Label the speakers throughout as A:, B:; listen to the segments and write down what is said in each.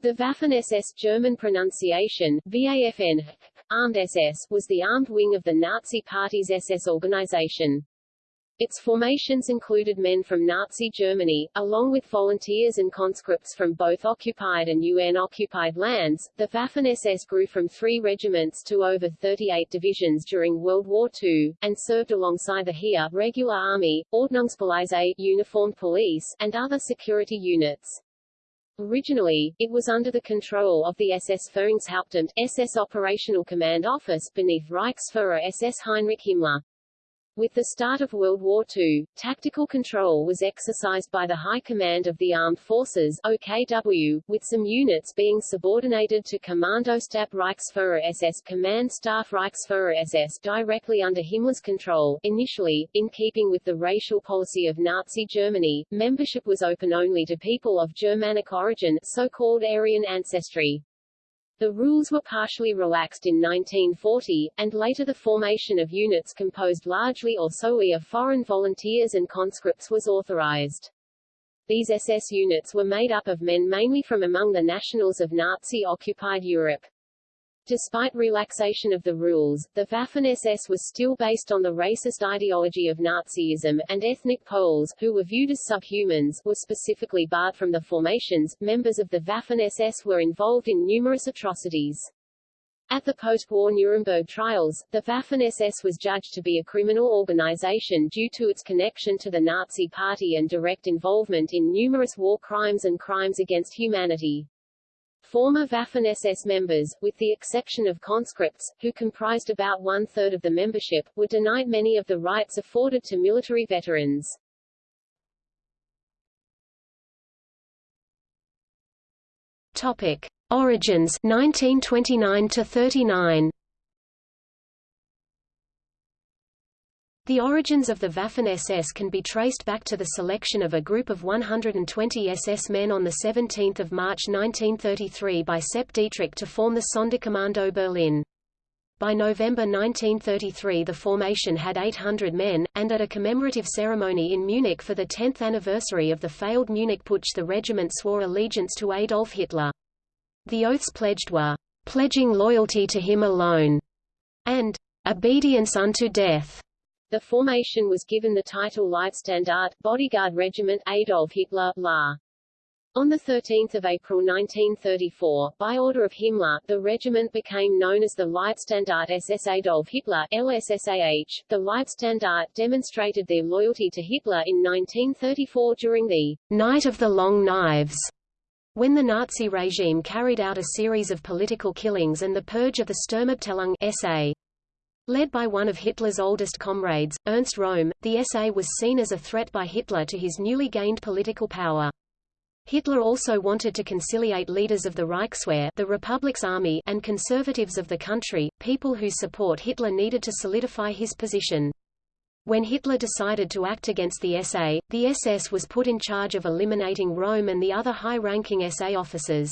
A: The Waffen-SS German pronunciation, VAFN, Armed SS, was the armed wing of the Nazi Party's SS organization. Its formations included men from Nazi Germany, along with volunteers and conscripts from both occupied and UN-occupied lands. The Waffen-SS grew from three regiments to over 38 divisions during World War II, and served alongside the Heer regular army, Ordnungspolizei uniformed police, and other security units. Originally, it was under the control of the SS Führungshauptamt, SS Operational Command Office, beneath Reichsfuhrer SS Heinrich Himmler. With the start of World War II, tactical control was exercised by the High Command of the Armed Forces OKW, with some units being subordinated to Kommandostab Reichsfuhrer SS Command Staff Reichsfuhrer SS directly under Himmler's control. Initially, in keeping with the racial policy of Nazi Germany, membership was open only to people of Germanic origin, so-called Aryan ancestry. The rules were partially relaxed in 1940, and later the formation of units composed largely or solely of foreign volunteers and conscripts was authorized. These SS units were made up of men mainly from among the nationals of Nazi-occupied Europe. Despite relaxation of the rules, the Waffen-SS was still based on the racist ideology of Nazism, and ethnic Poles, who were viewed as subhumans, were specifically barred from the formations. Members of the Waffen-SS were involved in numerous atrocities. At the post-war Nuremberg trials, the Waffen-SS was judged to be a criminal organization due to its connection to the Nazi Party and direct involvement in numerous war crimes and crimes against humanity. Former Waffen-SS members, with the exception of conscripts, who comprised about one-third of the membership, were denied many of the rights afforded to military veterans.
B: Topic. Origins 1929 to 39 The origins of the Waffen-SS can be traced back to the selection of a group of 120 SS men on 17 March 1933 by Sepp Dietrich to form the Sonderkommando Berlin. By November 1933 the formation had 800 men, and at a commemorative ceremony in Munich for the 10th anniversary of the failed Munich Putsch the regiment swore allegiance to Adolf Hitler. The oaths pledged were, "...pledging loyalty to him alone," and "...obedience unto death."
A: The formation was given the title Leibstandarte Bodyguard Regiment Adolf Hitler La. On 13 April 1934, by order of Himmler, the regiment became known as the Leibstandarte SS Adolf Hitler LSSAH. The Leibstandarte demonstrated their loyalty to Hitler in 1934 during the
B: Night of the Long Knives, when the Nazi regime carried out a series of political killings and the purge of the Sturmabteilung SA. Led by one of Hitler's oldest comrades, Ernst Röhm, the SA was seen as a threat by Hitler to his newly gained political power. Hitler also wanted to conciliate leaders of the Reichswehr the Republic's army and conservatives of the country, people whose support Hitler needed to solidify his position. When Hitler decided to act against the SA, the SS was put in charge of eliminating Röhm and the other high-ranking SA officers.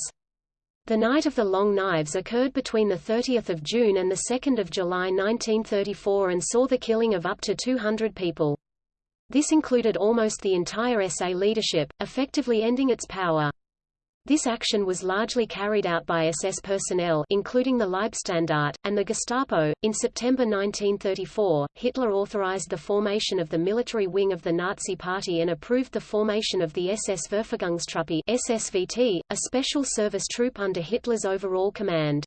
B: The Night of the Long Knives occurred between 30 June and 2 July 1934 and saw the killing of up to 200 people. This included almost the entire SA leadership, effectively ending its power. This action was largely carried out by SS personnel including the Leibstandarte, and the Gestapo. In September 1934, Hitler authorized the formation of the military wing of the Nazi Party and approved the formation of the SS Verfügungstruppe SSVT, a special service troop under Hitler's overall command.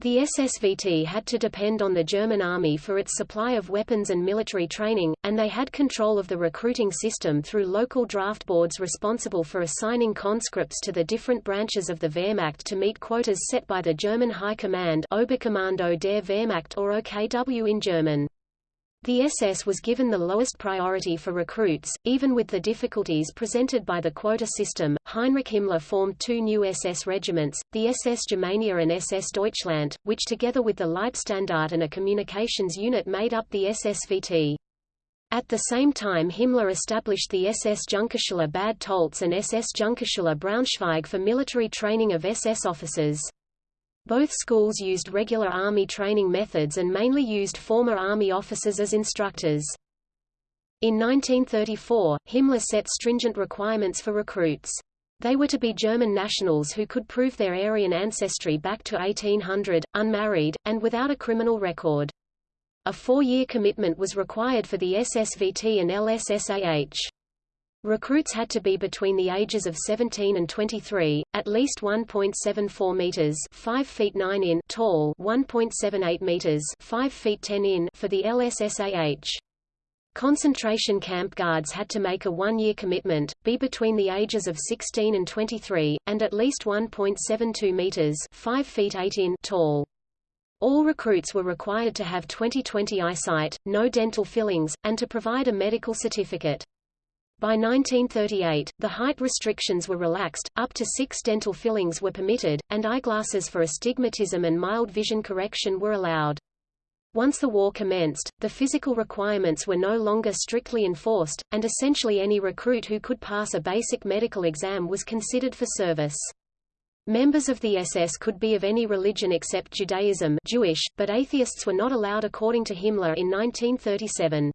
B: The SSVT had to depend on the German army for its supply of weapons and military training, and they had control of the recruiting system through local draft boards responsible for assigning conscripts to the different branches of the Wehrmacht to meet quotas set by the German High Command Oberkommando der Wehrmacht or OKW in German. The SS was given the lowest priority for recruits, even with the difficulties presented by the quota system. Heinrich Himmler formed two new SS regiments, the SS Germania and SS Deutschland, which together with the Leibstandarte and a communications unit made up the SSVT. At the same time Himmler established the SS Junkerschule Bad Tolz and SS Junkerschule Braunschweig for military training of SS officers. Both schools used regular Army training methods and mainly used former Army officers as instructors. In 1934, Himmler set stringent requirements for recruits. They were to be German nationals who could prove their Aryan ancestry back to 1800, unmarried, and without a criminal record. A four-year commitment was required for the SSVT and LSSAH. Recruits had to be between the ages of 17 and 23, at least 1.74 meters (5 feet 9 in) tall, 1.78 meters (5 feet 10 in) for the LSSAH. Concentration camp guards had to make a one-year commitment, be between the ages of 16 and 23, and at least 1.72 meters (5 feet 8 in) tall. All recruits were required to have 20/20 eyesight, no dental fillings, and to provide a medical certificate. By 1938, the height restrictions were relaxed, up to six dental fillings were permitted, and eyeglasses for astigmatism and mild vision correction were allowed. Once the war commenced, the physical requirements were no longer strictly enforced, and essentially any recruit who could pass a basic medical exam was considered for service. Members of the SS could be of any religion except Judaism Jewish, but atheists were not allowed according to Himmler in 1937.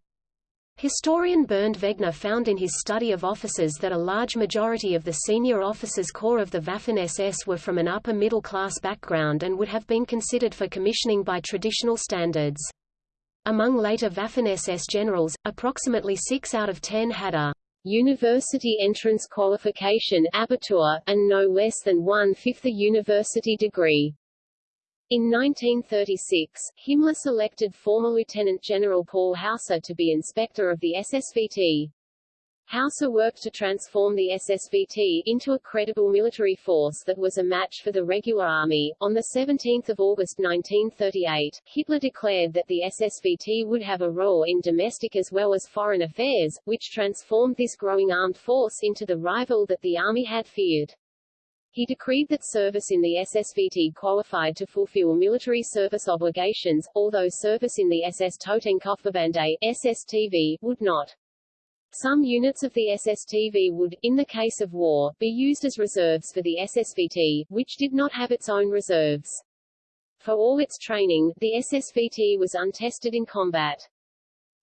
B: Historian Bernd Wegner found in his study of officers that a large majority of the senior officers corps of the Waffen-SS were from an upper-middle-class background and would have been considered for commissioning by traditional standards. Among later Waffen-SS generals, approximately 6 out of 10 had a
A: university entrance qualification Abitur, and no less than one-fifth a university degree. In 1936, Himmler selected former Lieutenant General Paul Hauser to be inspector of the SSVT. Hauser worked to transform the SSVT into a credible military force that was a match for the regular army. On 17 August 1938, Hitler declared that the SSVT would have a role in domestic as well as foreign affairs, which transformed this growing armed force into the rival that the army had feared. He decreed that service in the SSVT qualified to fulfill military service obligations, although service in the SS Totenkopfverbände SSTV, would not. Some units of the SSTV would, in the case of war, be used as reserves for the SSVT, which did not have its own reserves. For all its training, the SSVT was untested in combat.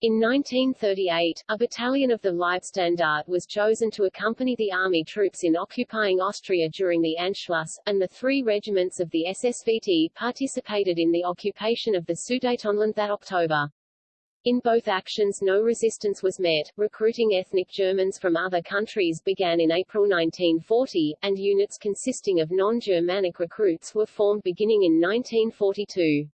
A: In 1938, a battalion of the Leibstandarte was chosen to accompany the army troops in occupying Austria during the Anschluss, and the three regiments of the SSVT participated in the occupation of the Sudetenland that October. In both actions no resistance was met. Recruiting ethnic Germans from other countries began in April 1940, and units consisting of non-Germanic recruits were formed beginning in 1942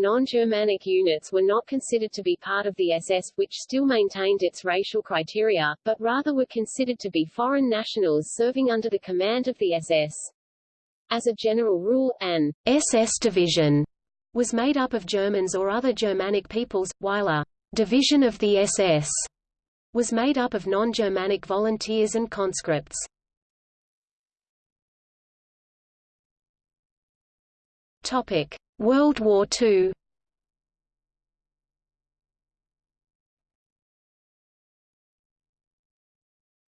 A: non-Germanic units were not considered to be part of the SS, which still maintained its racial criteria, but rather were considered to be foreign nationals serving under the command of the SS. As a general rule, an SS division was made up of Germans or other Germanic peoples, while a division of the SS was made up of non-Germanic volunteers and conscripts. Topic: World War II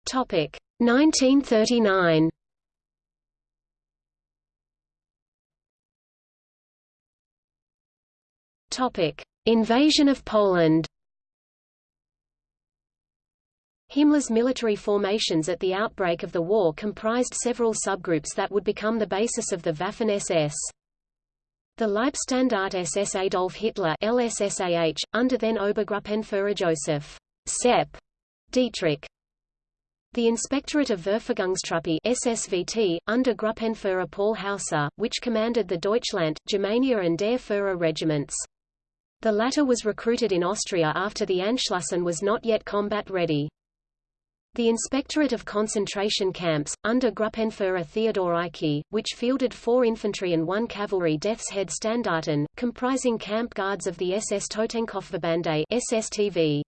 A: Topic 1939 Topic Invasion of Poland. Himmler's military formations at the outbreak of the war comprised several subgroups that would become the basis of the Waffen-SS. The Leibstandarte SS Adolf Hitler LSSAH, under then Obergruppenführer Joseph Sepp Dietrich. The Inspectorate of Verfügungstruppe SSVT, under Gruppenführer Paul Hauser, which commanded the Deutschland, Germania and Der Führer regiments. The latter was recruited in Austria after the Anschluss and was not yet combat ready. The Inspectorate of Concentration Camps, under Gruppenführer Theodor Eicke, which fielded four infantry and one cavalry Death's Head Standarten, comprising camp guards of the SS Totenkopfverbände SSTV.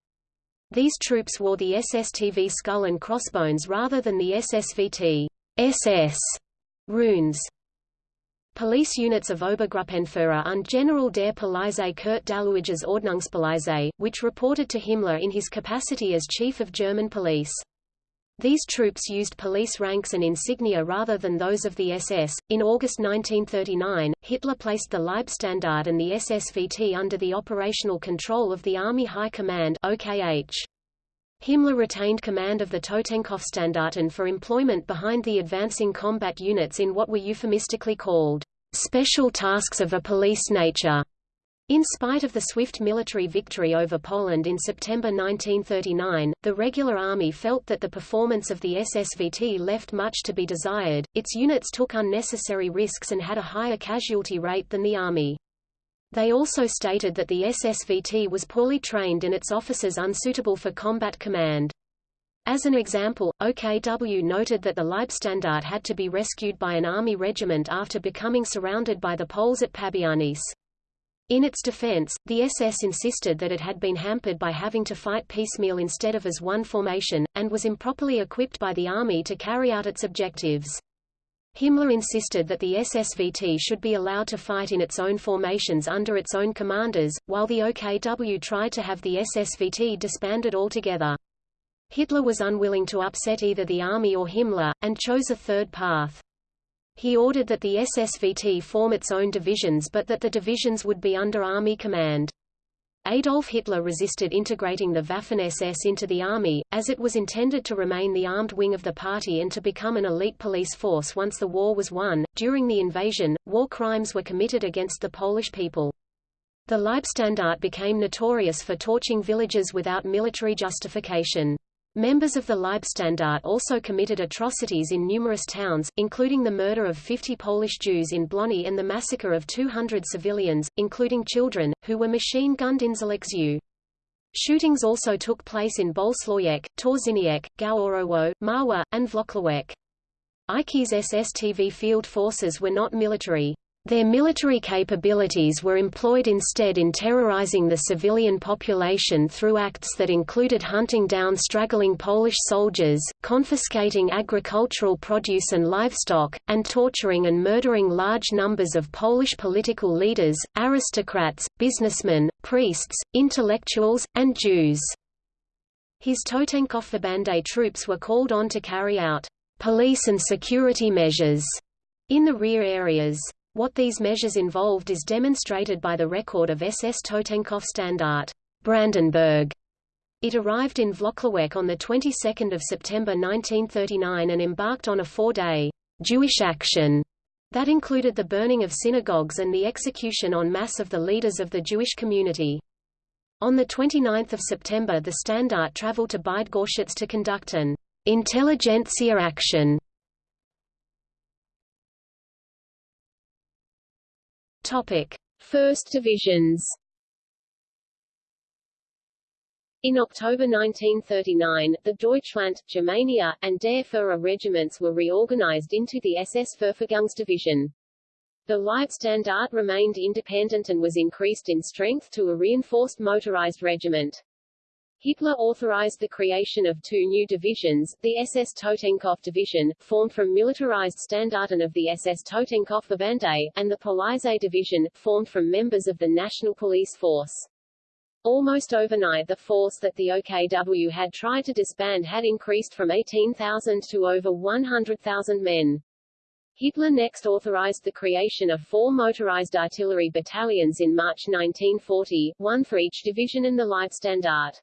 A: These troops wore the SSTV skull and crossbones rather than the SSVT SS runes. Police units of Obergruppenführer und General der Polizei Kurt Daluege's Ordnungspolizei, which reported to Himmler in his capacity as Chief of German Police. These troops used police ranks and insignia rather than those of the SS. In August 1939, Hitler placed the Leibstandarte and the SSVT under the operational control of the Army High Command OKH.
B: Himmler retained command of the Totenkopfstandarte for employment behind the advancing combat units in what were euphemistically called special tasks of a police nature. In spite of the swift military victory over Poland in September 1939, the regular army felt that the performance of the SSVT left much to be desired, its units took unnecessary risks and had a higher casualty rate than the army. They also stated that the SSVT was poorly trained and its officers unsuitable for combat command. As an example, OKW noted that the Leibstandarte had to be rescued by an army regiment after becoming surrounded by the Poles at Pabianice. In its defense, the SS insisted that it had been hampered by having to fight piecemeal instead of as one formation, and was improperly equipped by the army to carry out its objectives. Himmler insisted that the SSVT should be allowed to fight in its own formations under its own commanders, while the OKW tried to have the SSVT disbanded altogether. Hitler was unwilling to upset either the army or Himmler, and chose a third path. He ordered that the SSVT form its own divisions but that the divisions would be under army command. Adolf Hitler resisted integrating the Waffen-SS into the army, as it was intended to remain the armed wing of the party and to become an elite police force once the war was won. During the invasion, war crimes were committed against the Polish people. The Leibstandarte became notorious for torching villages without military justification. Members of the Leibstandarte also committed atrocities in numerous towns, including the murder of 50 Polish Jews in Blony and the massacre of 200 civilians, including children, who were machine-gunned in Zaleksiu. Shootings also took place in Bolesławiec, Torzeniec, Goworowo, Marwa, and Włocławek. Eicke's SSTV field forces were not military. Their military capabilities were employed instead in terrorizing the civilian population through acts that included hunting down straggling Polish soldiers, confiscating agricultural produce and livestock, and torturing and murdering large numbers of Polish political leaders, aristocrats, businessmen, priests, intellectuals, and Jews. His Totenkopfverbände troops were called on to carry out police and security measures in the rear areas. What these measures involved is demonstrated by the record of SS Totenkopf Standart Brandenburg. It arrived in Włocławek on the 22nd of September 1939 and embarked on a four-day Jewish action that included the burning of synagogues and the execution en masse of the leaders of the Jewish community. On 29 September the Standart traveled to Bydgoszcz to conduct an intelligentsia action
A: Topic: First Divisions. In October 1939, the Deutschland, Germania, and Der Führer regiments were reorganized into the SS Verfügungsdivision. The Leibstandarte remained independent and was increased in strength to a reinforced motorized regiment. Hitler authorized the creation of two new divisions, the SS Totenkopf Division, formed from militarized Standarten of the SS Totenkopfverbände, and the Polizei Division, formed from members of the National Police Force. Almost overnight the force that the OKW had tried to disband had increased from 18,000 to over 100,000 men. Hitler next authorized the creation of four motorized artillery battalions in March 1940, one for each division in the Leibstandarte.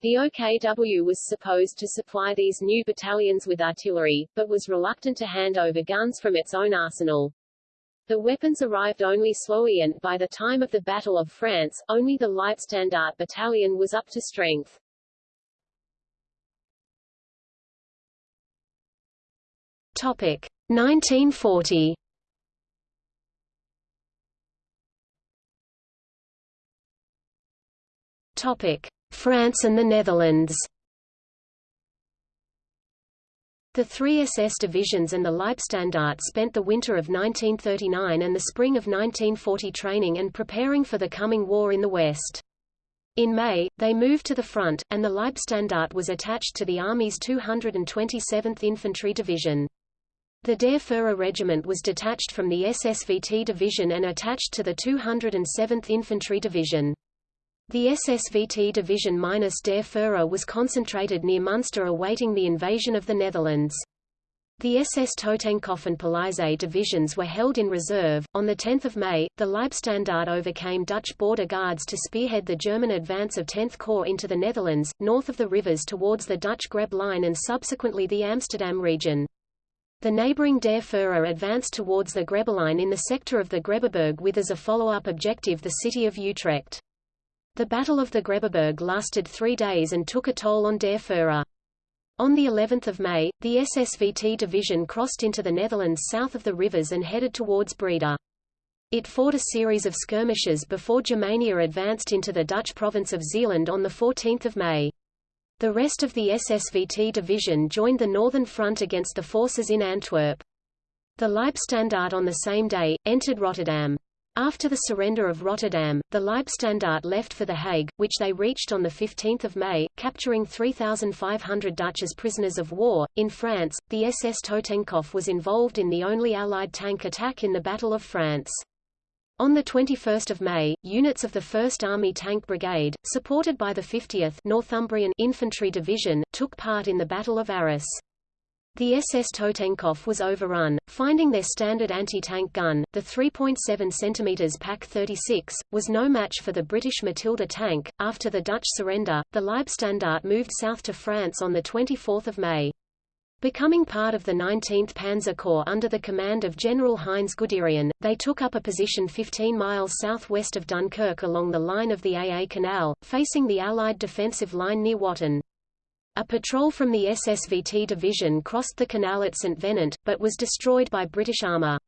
A: The OKW was supposed to supply these new battalions with artillery, but was reluctant to hand over guns from its own arsenal. The weapons arrived only slowly and, by the time of the Battle of France, only the Leibstandarte battalion was up to strength.
B: Topic 1940 Topic France and the Netherlands The three SS divisions and the Leibstandarte spent the winter of 1939 and the spring of 1940 training and preparing for the coming war in the West. In May, they moved to the front, and the Leibstandarte was attached to the Army's 227th Infantry Division. The Der Führer Regiment was detached from the SSVT Division and attached to the 207th Infantry Division. The SSVT division minus Der Führer was concentrated near Munster awaiting the invasion of the Netherlands. The SS Totenkopf and Polizei divisions were held in reserve. On 10 May, the Leibstandarte overcame Dutch border guards to spearhead the German advance of 10th Corps into the Netherlands, north of the rivers towards the Dutch Grebbe line and subsequently the Amsterdam region. The neighboring Der Führer advanced towards the Grebbe line in the sector of the Grebbeberg with as a follow-up objective the city of Utrecht. The Battle of the Grebbeberg lasted three days and took a toll on Der Führer. On the 11th of May, the SSVT division crossed into the Netherlands south of the rivers and headed towards Breda. It fought a series of skirmishes before Germania advanced into the Dutch province of Zeeland on 14 May. The rest of the SSVT division joined the Northern Front against the forces in Antwerp. The Leibstandarte on the same day, entered Rotterdam. After the surrender of Rotterdam, the Leibstandarte left for The Hague, which they reached on 15 May, capturing 3,500 Dutch as prisoners of war. In France, the SS Totenkopf was involved in the only Allied tank attack in the Battle of France. On 21 May, units of the 1st Army Tank Brigade, supported by the 50th Northumbrian Infantry Division, took part in the Battle of Arras. The SS Totenkopf was overrun, finding their standard anti-tank gun, the 3.7 cm Pak 36, was no match for the British Matilda tank. After the Dutch surrender, the Leibstandarte moved south to France on 24 May. Becoming part of the 19th Panzer Corps under the command of General Heinz Guderian, they took up a position 15 miles southwest of Dunkirk along the line of the AA Canal, facing the Allied defensive line near Watten. A patrol from the SSVT division crossed the canal at St. Venant, but was destroyed by British armour.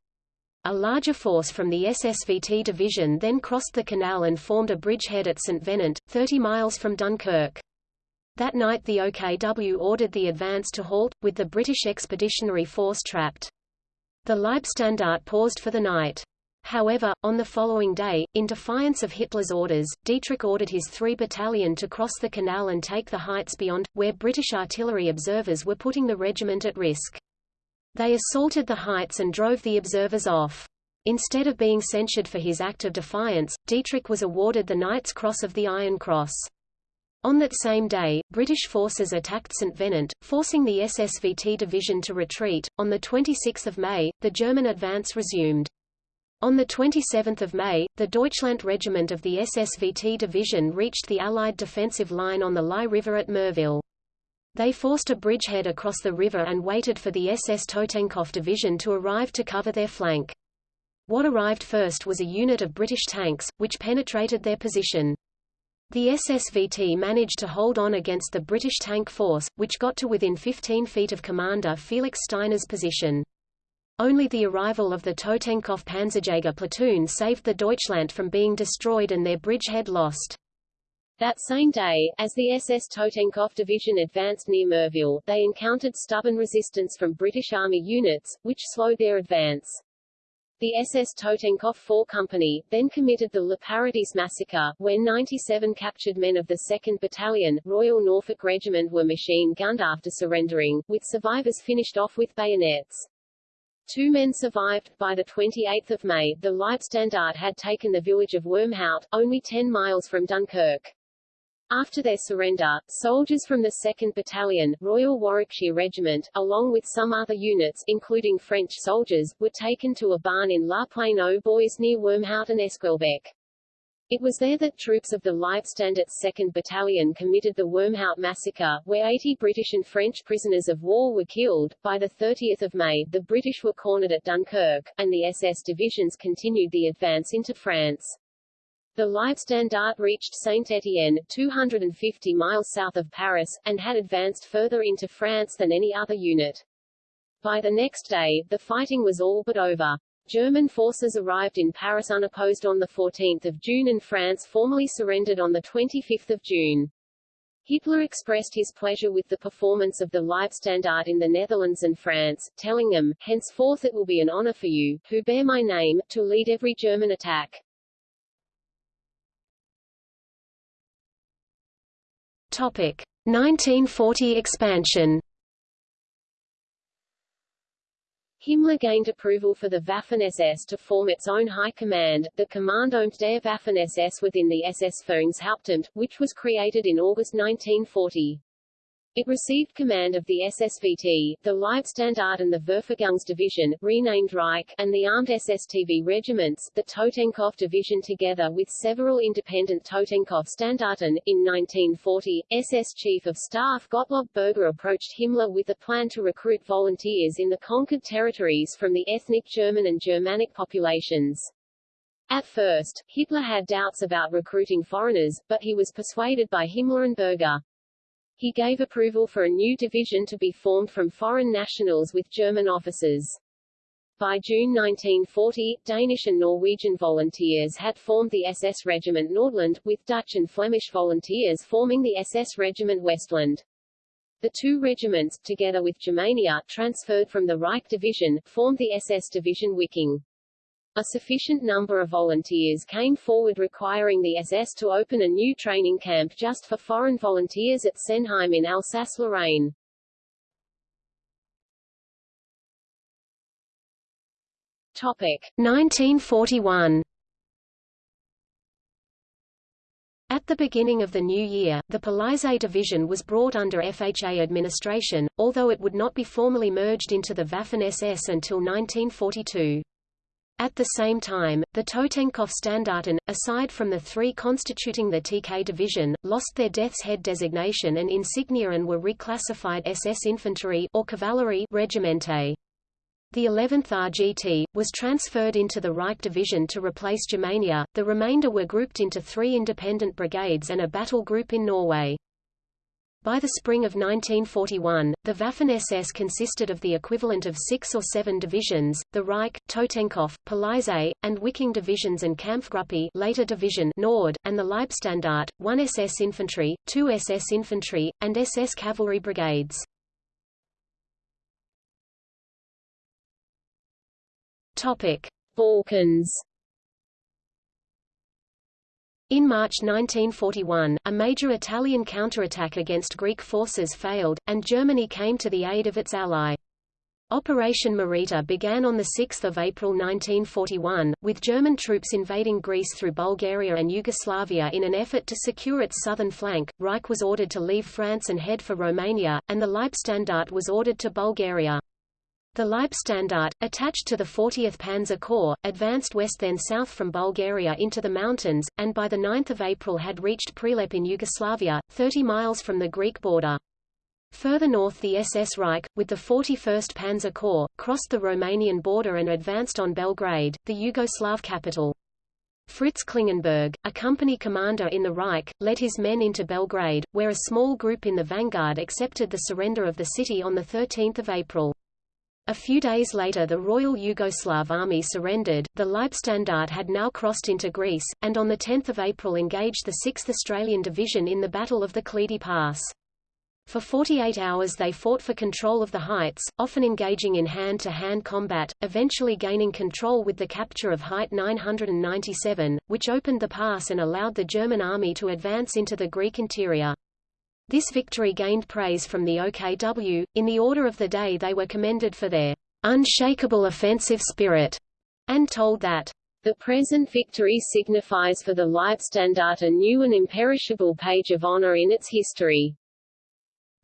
B: A larger force from the SSVT division then crossed the canal and formed a bridgehead at St. Venant, 30 miles from Dunkirk. That night the OKW ordered the advance to halt, with the British Expeditionary Force trapped. The Leibstandarte paused for the night. However, on the following day, in defiance of Hitler's orders, Dietrich ordered his 3 Battalion to cross the canal and take the heights beyond, where British artillery observers were putting the regiment at risk. They assaulted the heights and drove the observers off. Instead of being censured for his act of defiance, Dietrich was awarded the Knight's Cross of the Iron Cross. On that same day, British forces attacked St. Venant, forcing the SSVT division to retreat. On 26 May, the German advance resumed. On 27 May, the Deutschland Regiment of the SSVT division reached the Allied defensive line on the Lys River at Merville. They forced a bridgehead across the river and waited for the SS Totenkopf division to arrive to cover their flank. What arrived first was a unit of British tanks, which penetrated their position. The SSVT managed to hold on against the British tank force, which got to within 15 feet of Commander Felix Steiner's position. Only the arrival of the Totenkopf Panzerjäger platoon saved the Deutschland from being destroyed and their bridgehead lost.
A: That same day, as the SS Totenkopf division advanced near Merville, they encountered stubborn resistance from British Army units, which slowed their advance. The SS Totenkopf 4 Company, then committed the Le Paradis massacre, where 97 captured men of the 2nd Battalion, Royal Norfolk Regiment were machine-gunned after surrendering, with survivors finished off with bayonets. Two men survived. By the 28th of May, the Leibstandarte had taken the village of Wormhout, only 10 miles from Dunkirk. After their surrender, soldiers from the 2nd Battalion, Royal Warwickshire Regiment, along with some other units, including French soldiers, were taken to a barn in La Plaine aux Bois near Wormhout and Esquelbecq. It was there that troops of the Leibstandarte's 2nd Battalion committed the Wormhout massacre, where 80 British and French prisoners of war were killed. By the 30th of May, the British were cornered at Dunkirk, and the SS divisions continued the advance into France. The Leibstandarte reached Saint-Étienne, 250 miles south of Paris, and had advanced further into France than any other unit. By the next day, the fighting was all but over. German forces arrived in Paris unopposed on 14 June and France formally surrendered on 25 June. Hitler expressed his pleasure with the performance of the Leibstandarte in the Netherlands and France, telling them, henceforth it will be an honor for you, who bear my name, to lead every German attack.
B: Topic. 1940 expansion
A: Himmler gained approval for the Waffen-SS to form its own high command, the Kommandant der Waffen-SS within the SS Führungshauptamt, which was created in August 1940. It received command of the SSVT, the Leibstandarte and the Verfügungsdivision, renamed Reich, and the armed SSTV regiments, the Totenkopf division together with several independent Totenkopf Standarten. In 1940, SS Chief of Staff Gottlob Berger approached Himmler with a plan to recruit volunteers in the conquered territories from the ethnic German and Germanic populations. At first, Hitler had doubts about recruiting foreigners, but he was persuaded by Himmler and Berger. He gave approval for a new division to be formed from foreign nationals with German officers. By June 1940, Danish and Norwegian volunteers had formed the SS Regiment Nordland, with Dutch and Flemish volunteers forming the SS Regiment Westland. The two regiments, together with Germania, transferred from the Reich Division, formed the SS Division Wiking. A sufficient number of volunteers came forward requiring the SS to open a new training camp just for foreign volunteers at Sennheim in Alsace-Lorraine. Topic
B: 1941 At the beginning of the new year, the Polizei division was brought under FHA administration, although it would not be formally merged into the Waffen-SS until 1942. At the same time, the Totenkopf Standarten, aside from the three constituting the TK division, lost their Death's Head designation and insignia and were reclassified SS Infantry or Cavalry Regimente. The 11th RGT, was transferred into the Reich Division to replace Germania, the remainder were grouped into three independent brigades and a battle group in Norway. By the spring of 1941, the Waffen-SS consisted of the equivalent of six or seven divisions, the Reich, Totenkopf, Polizei, and Wiking divisions and Kampfgruppe later division Nord, and the Leibstandarte, one SS infantry, two SS infantry, and SS cavalry brigades.
A: Balkans
B: in March 1941, a major Italian counterattack against Greek forces failed, and Germany came to the aid of its ally. Operation Marita began on 6 April 1941, with German troops invading Greece through Bulgaria and Yugoslavia in an effort to secure its southern flank. Reich was ordered to leave France and head for Romania, and the Leibstandarte was ordered to Bulgaria. The Leibstandarte, attached to the 40th Panzer Corps, advanced west then south from Bulgaria into the mountains, and by 9 April had reached Prilep in Yugoslavia, 30 miles from the Greek border. Further north the SS Reich, with the 41st Panzer Corps, crossed the Romanian border and advanced on Belgrade, the Yugoslav capital. Fritz Klingenberg, a company commander in the Reich, led his men into Belgrade, where a small group in the vanguard accepted the surrender of the city on 13 April. A few days later the Royal Yugoslav Army surrendered, the Leibstandarte had now crossed into Greece, and on 10 April engaged the 6th Australian Division in the Battle of the Klidi Pass. For 48 hours they fought for control of the heights, often engaging in hand-to-hand -hand combat, eventually gaining control with the capture of Height 997, which opened the pass and allowed the German army to advance into the Greek interior. This victory gained praise from the OKW. In the order of the day they were commended for their unshakable offensive spirit, and told that the present victory signifies for the Leibstandarte a new and imperishable page of honor in its history.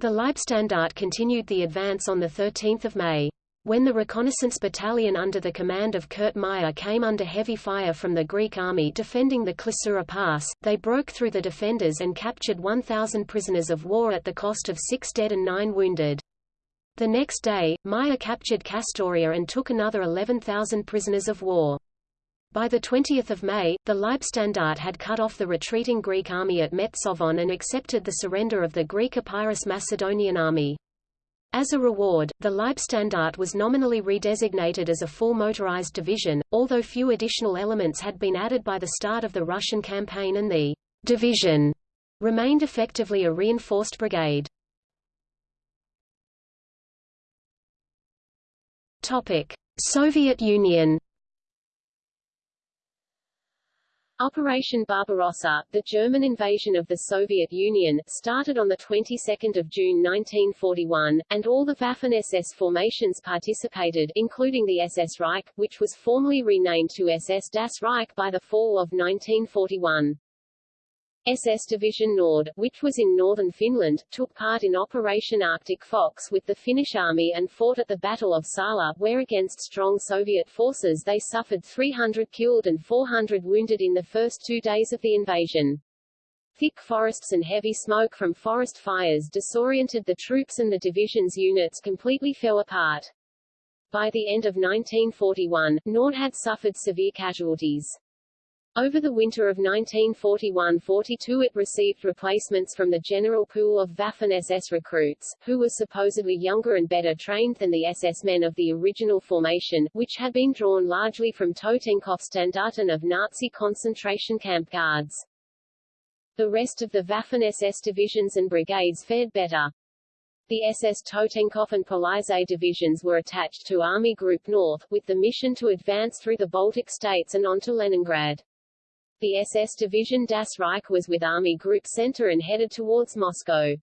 B: The Leibstandarte continued the advance on 13 May. When the reconnaissance battalion under the command of Kurt Meyer came under heavy fire from the Greek army defending the Klissura Pass, they broke through the defenders and captured 1,000 prisoners of war at the cost of six dead and nine wounded. The next day, Meyer captured Kastoria and took another 11,000 prisoners of war. By 20 May, the Leibstandarte had cut off the retreating Greek army at Metsovon and accepted the surrender of the Greek Epirus Macedonian army. As a reward, the Leibstandarte was nominally redesignated as a full motorized division, although few additional elements had been added by the start of the Russian campaign and the division remained effectively a reinforced brigade. Soviet Union
A: Operation Barbarossa, the German invasion of the Soviet Union, started on the 22nd of June 1941, and all the Waffen-SS formations participated, including the SS Reich, which was formally renamed to SS Das Reich by the fall of 1941.
B: SS Division Nord, which was in northern Finland, took part in Operation Arctic Fox with the Finnish army and fought at the Battle of Salla, where against strong Soviet forces they suffered 300 killed and 400 wounded in the first two days of the invasion. Thick forests and heavy smoke from forest fires disoriented the troops and the division's units completely fell apart. By the end of 1941, Nord had suffered severe casualties. Over the winter of 1941–42 it received replacements from the general pool of Waffen-SS recruits, who were supposedly younger and better trained than the SS men of the original formation, which had been drawn largely from Totenkopfstandarten of Nazi concentration camp guards. The rest of the Waffen-SS divisions and brigades fared better. The SS Totenkopf and Polizei divisions were attached to Army Group North, with the mission to advance through the Baltic states and on to Leningrad. The SS Division Das Reich was with Army Group Center and headed towards Moscow.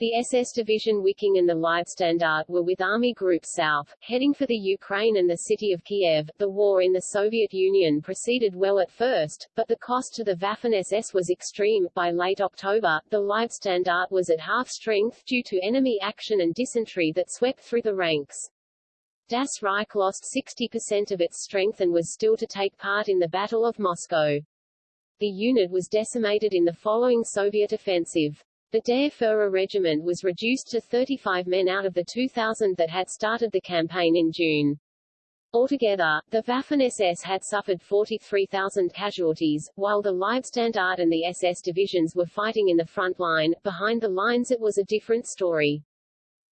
B: The SS Division Wiking and the Leibstandarte were with Army Group South, heading for the Ukraine and the city of Kiev. The war in the Soviet Union proceeded well at first, but the cost to the Waffen-SS was extreme. By late October, the Leibstandarte was at half strength due to enemy action and dysentery that swept through the ranks. Das Reich lost 60% of its strength and was still to take part in the Battle of Moscow. The unit was decimated in the following Soviet offensive. The Der Führer regiment was reduced to 35 men out of the 2,000 that had started the campaign in June. Altogether, the Waffen-SS had suffered 43,000 casualties, while the Leibstandarte and the SS divisions were fighting in the front line. Behind the lines it was a different story.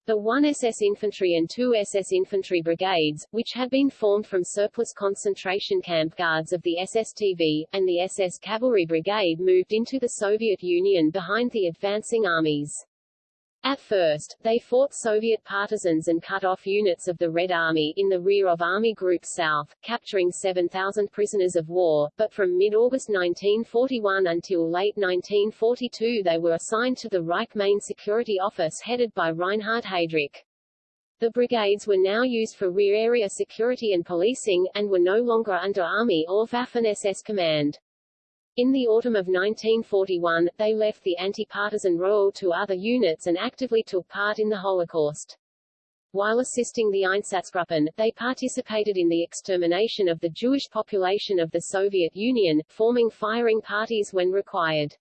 B: The 1 SS Infantry and 2 SS Infantry Brigades, which had been formed from surplus concentration camp guards of the SSTV, and the SS Cavalry Brigade moved into the Soviet Union behind the advancing armies. At first, they fought Soviet partisans and cut off units of the Red Army in the rear of Army Group South, capturing 7,000 prisoners of war, but from mid-August 1941 until late 1942 they were assigned to the Reich Main Security Office headed by Reinhard Heydrich. The brigades were now used for rear area security and policing, and were no longer under Army or Waffen-SS command. In the autumn of 1941, they left the anti-partisan role to other units and actively took part in the Holocaust. While assisting the Einsatzgruppen, they participated in the extermination of the Jewish population of the Soviet Union, forming firing parties when required.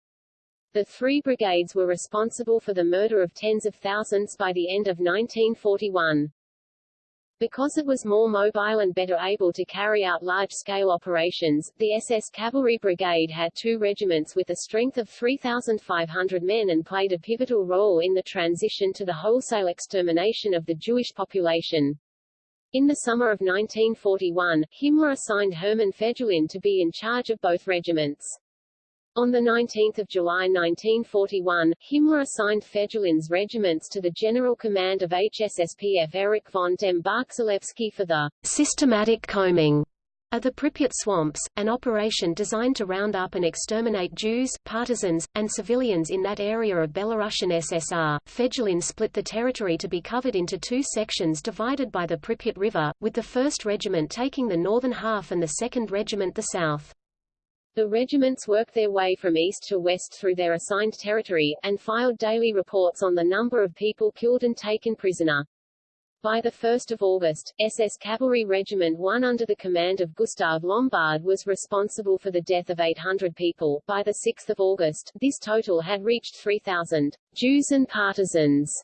B: The three brigades were responsible for the murder of tens of thousands by the end of 1941. Because it was more mobile and better able to carry out large-scale operations, the SS Cavalry Brigade had two regiments with a strength of 3,500 men and played a pivotal role in the transition to the wholesale extermination of the Jewish population. In the summer of 1941, Himmler assigned Hermann Fegelein to be in charge of both regiments. On 19 July 1941, Himmler assigned Fegelein's regiments to the General Command of HSSPF Erich von dem Bach-Zelewski for the systematic combing of the Pripyat swamps, an operation designed to round up and exterminate Jews, partisans, and civilians in that area of Belarusian SSR. Fegelein split the territory to be covered into two sections divided by the Pripyat River, with the 1st Regiment taking the northern half and the 2nd Regiment the south. The regiments worked their way from east to west through their assigned territory, and filed daily reports on the number of people killed and taken prisoner. By 1 August, SS Cavalry Regiment 1 under the command of Gustav Lombard was responsible for the death of 800 people. By 6 August, this total had reached 3,000 Jews and partisans.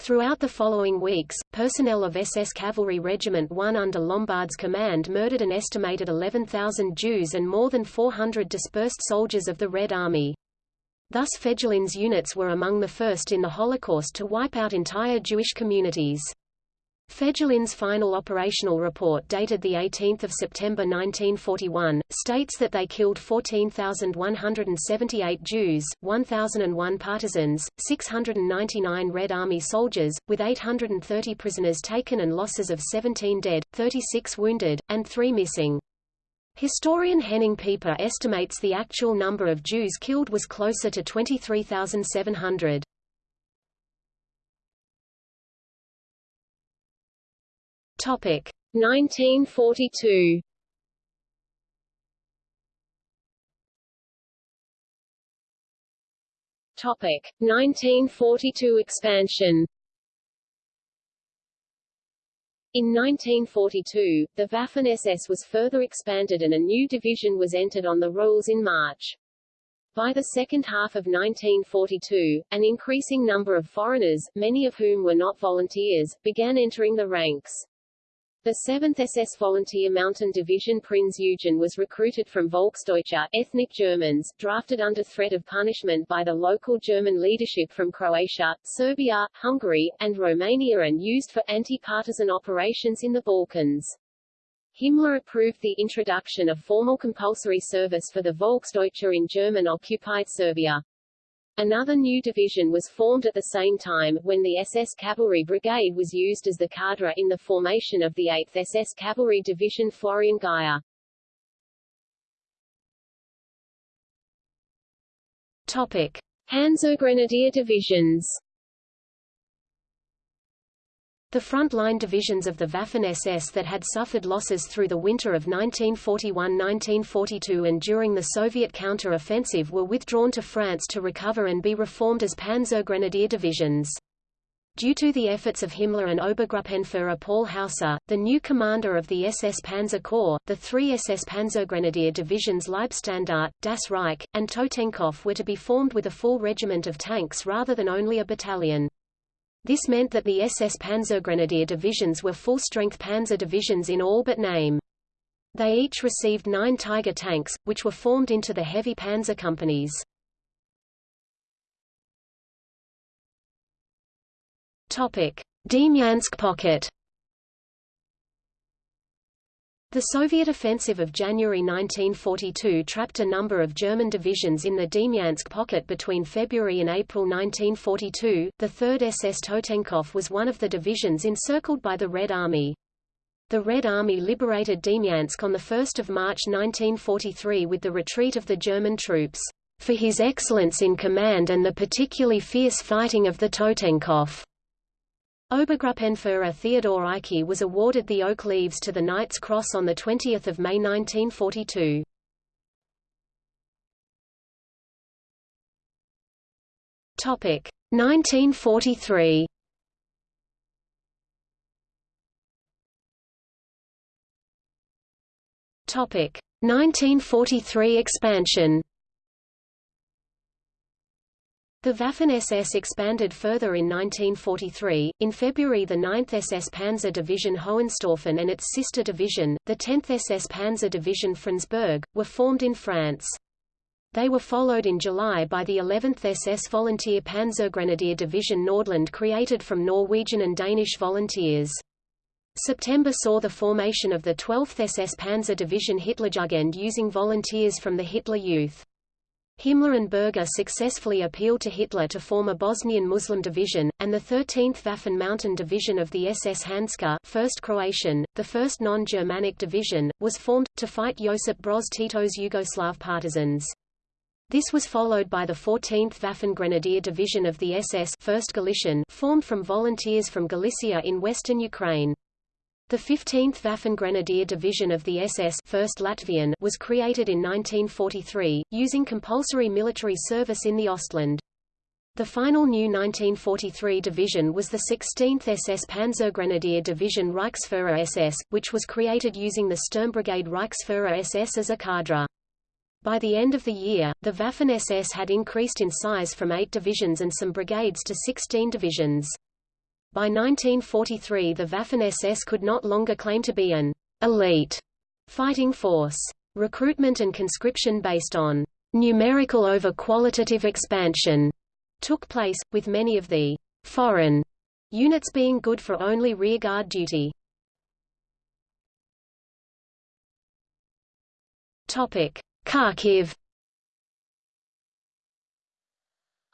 B: Throughout the following weeks, personnel of SS Cavalry Regiment 1 under Lombard's command murdered an estimated 11,000 Jews and more than 400 dispersed soldiers of the Red Army. Thus Fegelein's units were among the first in the Holocaust to wipe out entire Jewish communities. Fegelein's final operational report dated 18 September 1941, states that they killed 14,178 Jews, 1,001 partisans, 699 Red Army soldiers, with 830 prisoners taken and losses of 17 dead, 36 wounded, and 3 missing. Historian Henning Pieper estimates the actual number of Jews killed was closer to 23,700. Topic 1942.
A: Topic 1942 expansion in 1942, the Waffen-SS was further expanded and a new division was entered on the rolls in March. By the second half of 1942, an increasing number of foreigners, many of whom were not volunteers, began entering the ranks. The 7th SS Volunteer Mountain Division Prinz Eugen was recruited from Volksdeutsche ethnic Germans, drafted under threat of punishment by the local German leadership from Croatia, Serbia, Hungary, and Romania and used for anti-partisan operations in the Balkans. Himmler approved the introduction of formal compulsory service for the Volksdeutsche in German-occupied Serbia. Another new division was formed at the same time, when the SS Cavalry Brigade was used as the cadre in the formation of the 8th SS Cavalry Division Florian Geyer. Topic. Panzergrenadier divisions
B: the front-line divisions of the Waffen-SS that had suffered losses through the winter of 1941–1942 and during the Soviet counter-offensive were withdrawn to France to recover and be reformed as Panzergrenadier divisions. Due to the efforts of Himmler and Obergruppenführer Paul Hauser, the new commander of the SS Panzer Corps, the three SS Panzergrenadier divisions Leibstandarte, Das Reich, and Totenkopf were to be formed with a full regiment of tanks rather than only a battalion. This meant that the SS Panzergrenadier divisions were full-strength panzer divisions in all but name. They each received nine Tiger tanks, which were formed into the heavy panzer companies. Demyansk Pocket the Soviet offensive of January 1942 trapped a number of German divisions in the Demyansk pocket between February and April 1942. The 3rd SS Totenkopf was one of the divisions encircled by the Red Army. The Red Army liberated Demyansk on 1 March 1943 with the retreat of the German troops, for his excellence in command and the particularly fierce fighting of the Totenkopf. Obergruppenführer Theodor Eicke was awarded the Oak Leaves to the Knight's Cross on 20 May 1942. Topic 1943. Topic 1943 expansion. The Waffen-SS expanded further in 1943. In February the 9th SS Panzer Division Hohenstaufen and its sister division, the 10th SS Panzer Division Frundsberg, were formed in France. They were followed in July by the 11th SS Volunteer Panzergrenadier Division Nordland created from Norwegian and Danish volunteers. September saw the formation of the 12th SS Panzer Division Hitlerjugend using volunteers from the Hitler Youth. Himmler and Berger successfully appealed to Hitler to form a Bosnian Muslim division, and the 13th Waffen Mountain Division of the SS Handschar 1st Croatian, the first non-Germanic division, was formed, to fight Josip Broz Tito's Yugoslav partisans. This was followed by the 14th Waffen Grenadier Division of the SS 1st Galician formed from volunteers from Galicia in western Ukraine. The 15th Waffen Grenadier Division of the SS 1st Latvian was created in 1943, using compulsory military service in the Ostland. The final new 1943 division was the 16th SS Panzergrenadier Division Reichsfuhrer SS, which was created using the Sturmbrigade Reichsfuhrer SS as a cadre. By the end of the year, the Waffen-SS had increased in size from eight divisions and some brigades to 16 divisions. By 1943 the Waffen-SS could not longer claim to be an elite fighting force. Recruitment and conscription based on numerical over qualitative expansion took place, with many of the foreign units being good for only rearguard duty. Kharkiv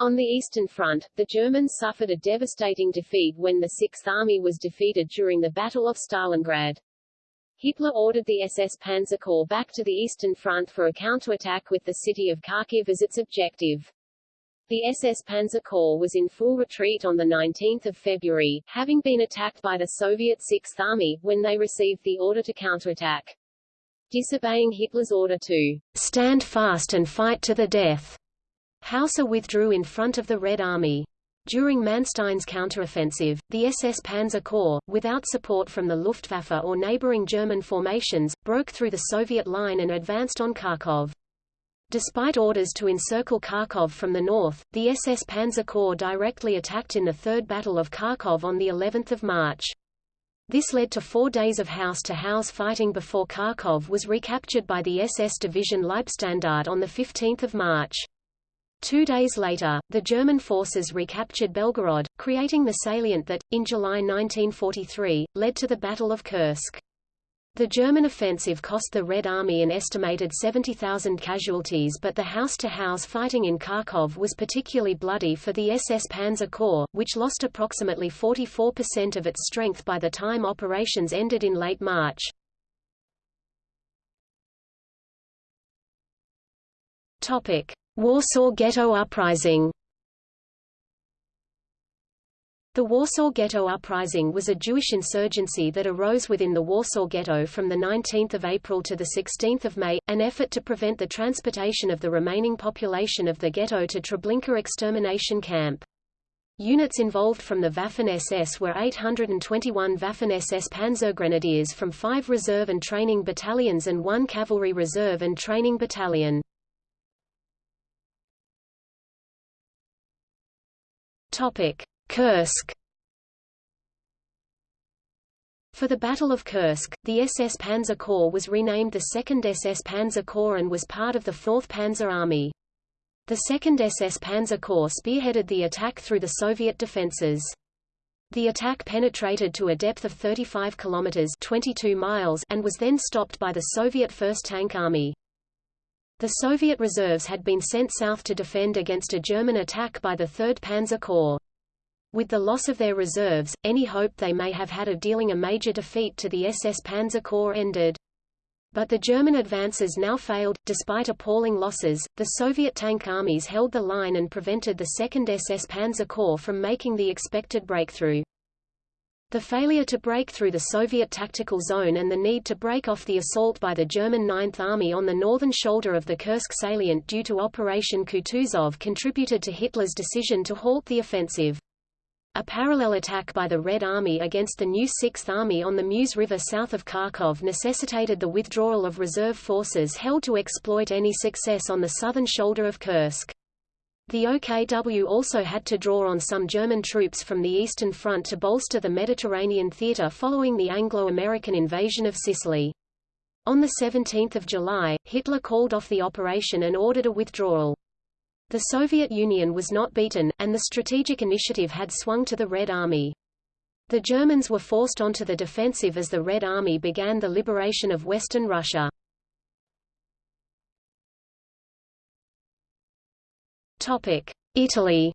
A: On the Eastern Front, the Germans suffered a devastating defeat when the Sixth Army was defeated during the Battle of Stalingrad. Hitler ordered the SS Panzer Corps back to the Eastern Front for a counterattack with the city of Kharkiv as its objective. The SS Panzer Corps was in full retreat on 19 February, having been attacked by the Soviet Sixth Army, when they received the order to counterattack. Disobeying Hitler's order to stand fast and fight to the death,
B: Hauser withdrew in front of the Red Army. During Manstein's counteroffensive, the SS Panzer Corps, without support from the Luftwaffe or neighboring German formations, broke through the Soviet line and advanced on Kharkov. Despite orders to encircle Kharkov from the north, the SS Panzer Corps directly attacked in the Third Battle of Kharkov on the 11th of March. This led to four days of house-to-house -house fighting before Kharkov was recaptured by the SS Division Leibstandarte on 15 March. Two days later, the German forces recaptured Belgorod, creating the salient that, in July 1943, led to the Battle of Kursk. The German offensive cost the Red Army an estimated 70,000 casualties but the house-to-house -house fighting in Kharkov was particularly bloody for the SS Panzer Corps, which lost approximately 44% of its strength by the time operations ended in late March. Topic: Warsaw Ghetto Uprising The Warsaw Ghetto Uprising was a Jewish insurgency that arose within the Warsaw Ghetto from 19 April to 16 May, an effort to prevent the transportation of the remaining population of the ghetto to Treblinka extermination camp. Units involved from the Waffen-SS were 821 Waffen-SS Panzergrenadiers from five reserve and training battalions and one cavalry reserve and training battalion. Topic: Kursk. For the Battle of Kursk, the SS Panzer Corps was renamed the 2nd SS Panzer Corps and was part of the 4th Panzer Army. The 2nd SS Panzer Corps spearheaded the attack through the Soviet defenses. The attack penetrated to a depth of 35 kilometers 22 miles and was then stopped by the Soviet 1st Tank Army. The Soviet reserves had been sent south to defend against a German attack by the 3rd Panzer Corps. With the loss of their reserves, any hope they may have had of dealing a major defeat to the SS Panzer Corps ended. But the German advances now failed. Despite appalling losses, the Soviet tank armies held the line and prevented the 2nd SS Panzer Corps from making the expected breakthrough. The failure to break through the Soviet tactical zone and the need to break off the assault by the German Ninth Army on the northern shoulder of the Kursk salient due to Operation Kutuzov contributed to Hitler's decision to halt the offensive. A parallel attack by the Red Army against the new Sixth Army on the Mius River south of Kharkov necessitated the withdrawal of reserve forces held to exploit any success on the southern shoulder of Kursk. The OKW also had to draw on some German troops from the Eastern Front to bolster the Mediterranean theater following the Anglo-American invasion of Sicily. On 17 July, Hitler called off the operation and ordered a withdrawal. The Soviet Union was not beaten, and the strategic initiative had swung to the Red Army. The Germans were forced onto the defensive as the Red Army began the liberation of Western Russia. Italy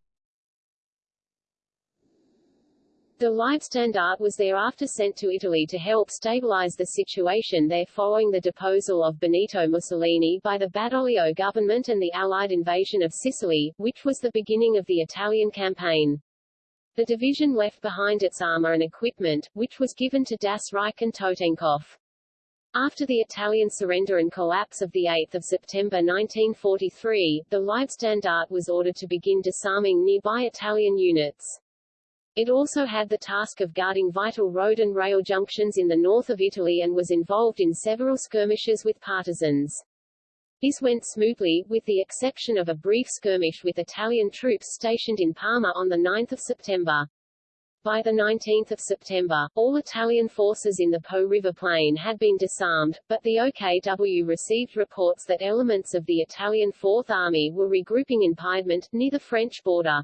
A: The Leibstandarte was thereafter sent to Italy to help stabilize the situation there following the deposal of Benito Mussolini by the Badoglio government and the Allied invasion of Sicily, which was the beginning of the Italian campaign. The division left behind its armor and equipment, which was given to Das Reich and Totenkopf. After the Italian surrender and collapse of 8 September 1943, the Leibstandarte was ordered to begin disarming nearby Italian units. It also had the task of guarding vital road and rail junctions in the north of Italy and was involved in several skirmishes with partisans. This went smoothly, with the exception of a brief skirmish with Italian troops stationed in Parma on 9 September. By 19 September, all Italian forces in the Po River Plain had been disarmed, but the OKW received reports that elements of the Italian Fourth Army were regrouping in Piedmont, near the French border.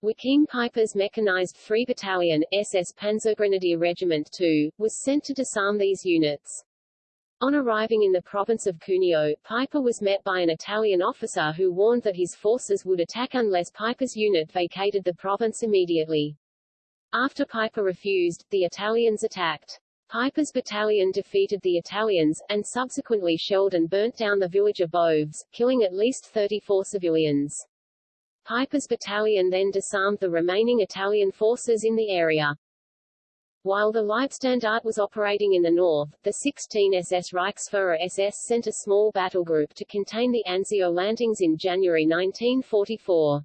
A: Joachim Peiper's mechanized 3 Battalion, SS Panzergrenadier Regiment 2, was sent to disarm these units. On arriving in the province of Cuneo, Peiper was met by an Italian officer who warned that his forces would attack unless Peiper's unit vacated the province immediately. After Peiper refused, the Italians attacked. Peiper's battalion defeated the Italians, and subsequently shelled and burnt down the village of Boves, killing at least 34 civilians. Peiper's battalion then disarmed the remaining Italian forces in the area.
B: While the Leibstandarte was operating in the north, the 16 SS Reichsfuhrer SS sent a small battle group to contain the Anzio landings in January 1944.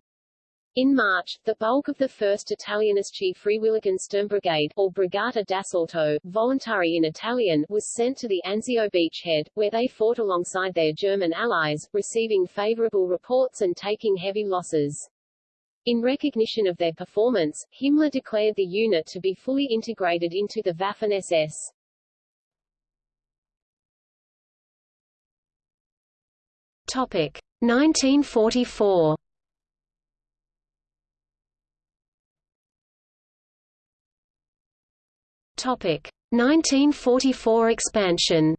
B: In March, the bulk of the 1st Italienische Freiwilligen Sturmbrigade, or Brigata d'Assalto, Volontari in Italian, was sent to the Anzio beachhead, where they fought alongside their German allies, receiving favorable reports and taking heavy losses. In recognition of their performance, Himmler declared the unit to be fully integrated into the Waffen-SS.
C: Topic 1944. Topic 1944 expansion.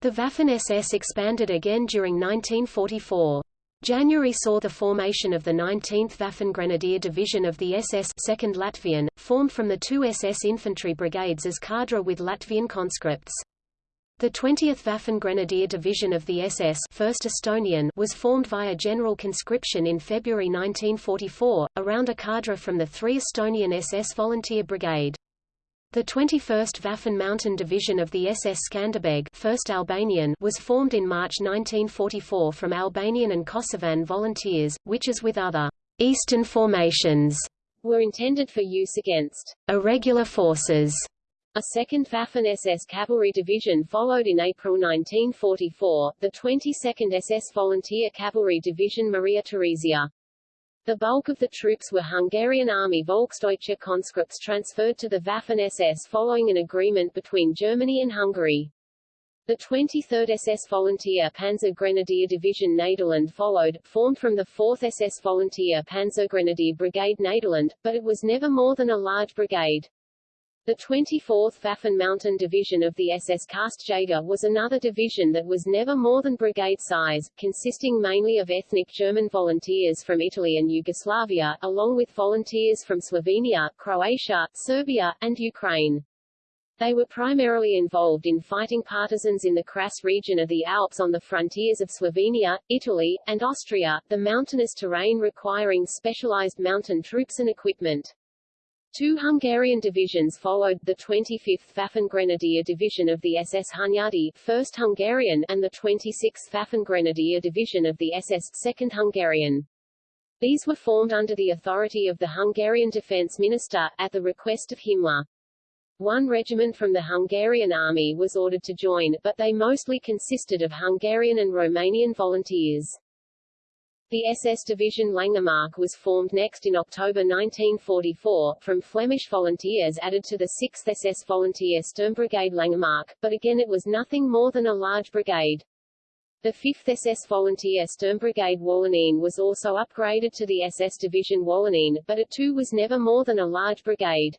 C: The Waffen-SS expanded again during 1944. January saw the formation of the 19th Waffen-Grenadier Division of the SS 2nd Latvian, formed from the two SS infantry brigades as cadre with Latvian conscripts. The 20th Waffen-Grenadier Division of the SS 1st Estonian was formed via general conscription in February 1944, around a cadre from the three Estonian SS Volunteer Brigade. The 21st Waffen Mountain Division of the SS Skanderbeg 1st Albanian was formed in March 1944 from Albanian and Kosovan volunteers, which as with other «Eastern formations»
B: were intended for use against
C: «irregular forces».
B: A second Waffen-SS Cavalry Division followed in April 1944, the 22nd SS Volunteer Cavalry Division Maria Theresia. The bulk of the troops were Hungarian Army Volksdeutsche conscripts transferred to the Waffen-SS following an agreement between Germany and Hungary. The 23rd SS Volunteer Panzer Grenadier Division Nederland followed, formed from the 4th SS Volunteer Panzer Grenadier Brigade Nederland, but it was never more than a large brigade. The 24th Waffen Mountain Division of the SS Karstjäger was another division that was never more than brigade size, consisting mainly of ethnic German volunteers from Italy and Yugoslavia, along with volunteers from Slovenia, Croatia, Serbia, and Ukraine. They were primarily involved in fighting partisans in the Kras region of the Alps on the frontiers of Slovenia, Italy, and Austria, the mountainous terrain requiring specialized mountain troops and equipment. Two Hungarian divisions followed, the 25th Waffen-Grenadier Division of the SS Hunyadi 1st Hungarian and the 26th Waffen-Grenadier Division of the SS 2nd Hungarian. These were formed under the authority of the Hungarian Defense Minister, at the request of Himmler. One regiment from the Hungarian army was ordered to join, but they mostly consisted of Hungarian and Romanian volunteers. The SS Division Langemarck was formed next in October 1944, from Flemish volunteers added to the 6th SS Volunteer Sturmbrigade Langemarck, but again it was nothing more than a large brigade. The 5th SS Volunteer Sturmbrigade Wallonien was also upgraded to the SS Division Wallonien, but it too was never more than a large brigade.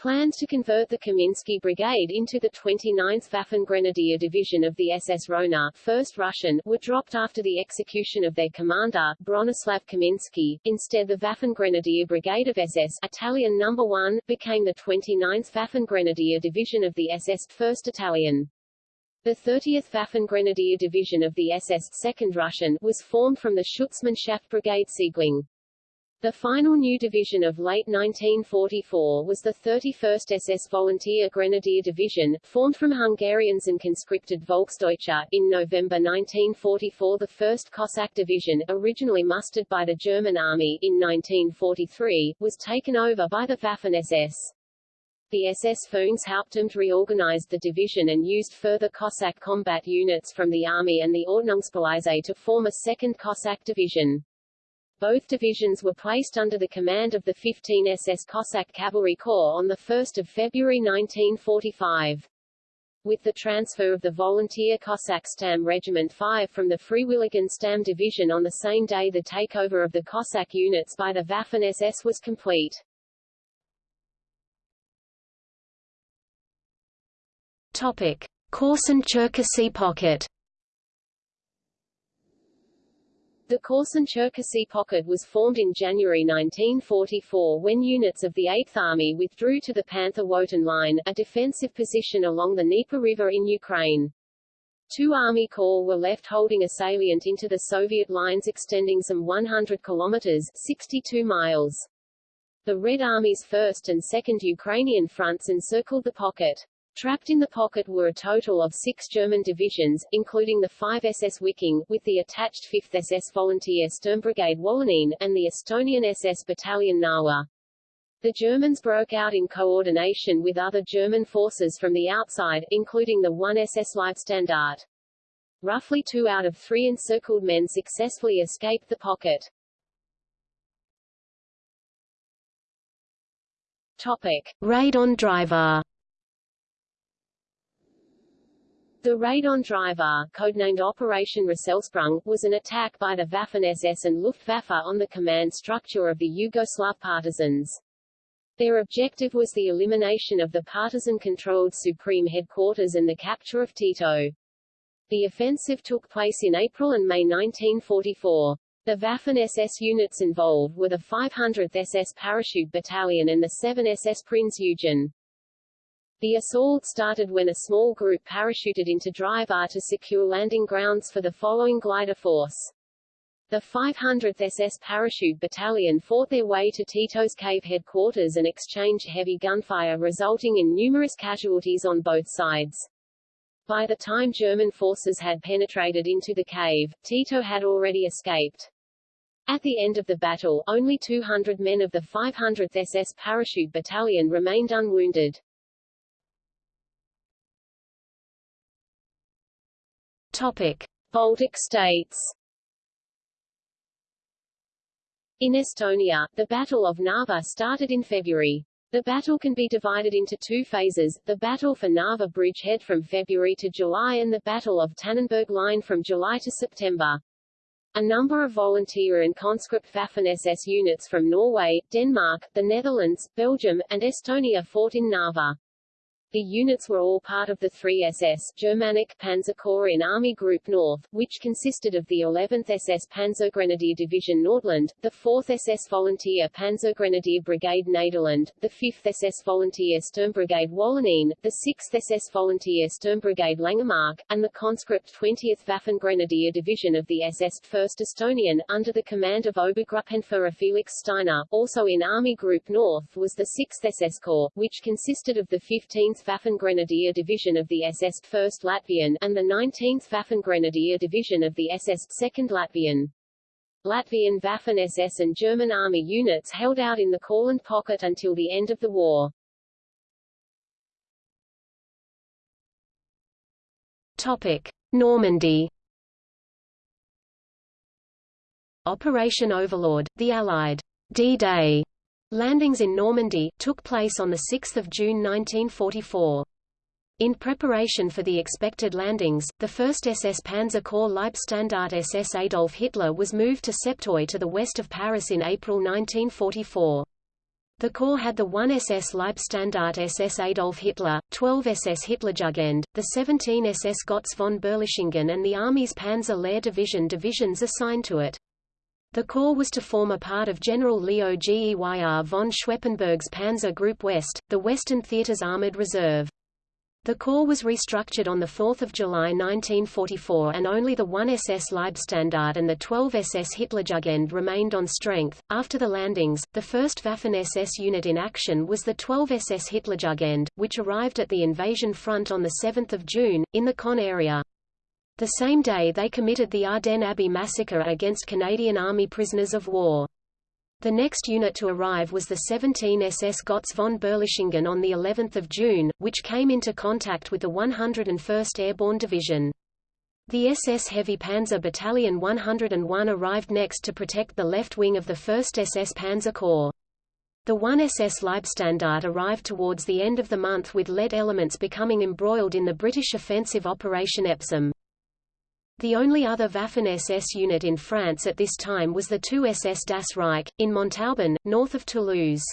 B: Plans to convert the Kaminsky Brigade into the 29th Waffen-Grenadier Division of the SS Rona 1st Russian, were dropped after the execution of their commander, Bronislav Kaminsky. Instead the Waffen-Grenadier Brigade of SS Italian No. 1, became the 29th Waffen-Grenadier Division of the SS 1st Italian. The 30th Waffen-Grenadier Division of the SS 2nd Russian was formed from the Schutzmannschaft Brigade Siegling. The final new division of late 1944 was the 31st SS Volunteer Grenadier Division, formed from Hungarians and conscripted Volksdeutsche. In November 1944 the 1st Cossack Division, originally mustered by the German Army in 1943, was taken over by the Waffen-SS. The SS Führungshauptamt reorganized the division and used further Cossack combat units from the Army and the Ordnungspolizei to form a second Cossack division. Both divisions were placed under the command of the 15 SS Cossack Cavalry Corps on 1 February 1945. With the transfer of the Volunteer Cossack Stamm Regiment 5 from the Freiwilligen Stamm Division on the same day the takeover of the Cossack units by the Waffen-SS was complete.
C: Topic. Korsun-Cherkasy Pocket
B: The Korsun-Cherkasy Pocket was formed in January 1944 when units of the 8th Army withdrew to the Panther-Wotan Line, a defensive position along the Dnieper River in Ukraine. Two Army Corps were left holding a salient into the Soviet lines extending some 100 kilometers 62 miles. The Red Army's 1st and 2nd Ukrainian fronts encircled the pocket. Trapped in the pocket were a total of six German divisions, including the 5 SS Wiking, with the attached 5th SS Volunteer Sturmbrigade Wallonien, and the Estonian SS Battalion Narwa. The Germans broke out in coordination with other German forces from the outside, including the 1 SS Leibstandarte. Roughly two out of three encircled men successfully escaped the pocket. Topic.
D: Raid on Drvar
B: The raid on Drvar, codenamed Operation Rösselsprung, was an attack by the Waffen-SS and Luftwaffe on the command structure of the Yugoslav partisans. Their objective was the elimination of the partisan-controlled Supreme Headquarters and the capture of Tito. The offensive took place in April and May 1944. The Waffen-SS units involved were the 500th SS Parachute Battalion and the 7 SS Prinz Eugen. The assault started when a small group parachuted into Drvar to secure landing grounds for the following glider force. The 500th SS Parachute Battalion fought their way to Tito's cave headquarters and exchanged heavy gunfire resulting in numerous casualties on both sides. By the time German forces had penetrated into the cave, Tito had already escaped. At the end of the battle, only 200 men of the 500th SS Parachute Battalion remained unwounded.
D: Topic.
B: Baltic states In Estonia, the Battle of Narva started in February. The battle can be divided into two phases, the Battle for Narva Bridgehead from February to July and the Battle of Tannenberg Line from July to September. A number of volunteer and conscript Waffen-SS units from Norway, Denmark, the Netherlands, Belgium, and Estonia fought in Narva. The units were all part of the 3SS Germanic Panzer Corps in Army Group North, which consisted of the 11th SS Panzergrenadier Division Nordland, the 4th SS Volunteer Panzergrenadier Brigade Nederland, the 5th SS Volunteer Sturmbrigade Wallonien, the 6th SS Volunteer Sturmbrigade Langemarck, and the conscript 20th Waffengrenadier Division of the SS 1st Estonian, under the command of Obergruppenführer Felix Steiner. Also in Army Group North was the 6th SS Corps, which consisted of the 15th Waffengrenadier Division of the SS 1st Latvian, and the 19th Waffengrenadier Division of the SS 2nd Latvian. Latvian Waffen-SS and German Army units held out in the Courland pocket until the end of the war.
D: Topic. Normandy Operation Overlord, the Allied D-Day Landings in Normandy, took place on 6 June 1944. In preparation for the expected landings, the 1st SS Panzer Corps Leibstandarte SS Adolf Hitler was moved to Septeuil to the west of Paris in April 1944. The Corps had the 1 SS Leibstandarte SS Adolf Hitler, 12 SS Hitlerjugend, the 17 SS Gotz von Berlichingen and the Army's Panzer Lehr Division divisions assigned to it. The corps was to form a part of General Leo Geyr von Schweppenberg's Panzer Group West, the Western Theater's Armored Reserve. The corps was restructured on 4 July 1944 and only the 1 SS Leibstandarte and the 12 SS Hitlerjugend remained on strength. After the landings, the first Waffen-SS unit in action was the 12 SS Hitlerjugend, which arrived at the invasion front on 7 June, in the Caen area. The same day they committed the Ardenne Abbey massacre against Canadian Army prisoners of war. The next unit to arrive was the 17 SS Gotz von Berlichingen on the 11th of June, which came into contact with the 101st Airborne Division. The SS Heavy Panzer Battalion 101 arrived next to protect the left wing of the 1st SS Panzer Corps. The 1 SS Leibstandarte arrived towards the end of the month with lead elements becoming embroiled in the British offensive Operation Epsom. The only other Waffen-SS unit in France at this time was the 2 SS Das Reich, in Montauban, north of Toulouse.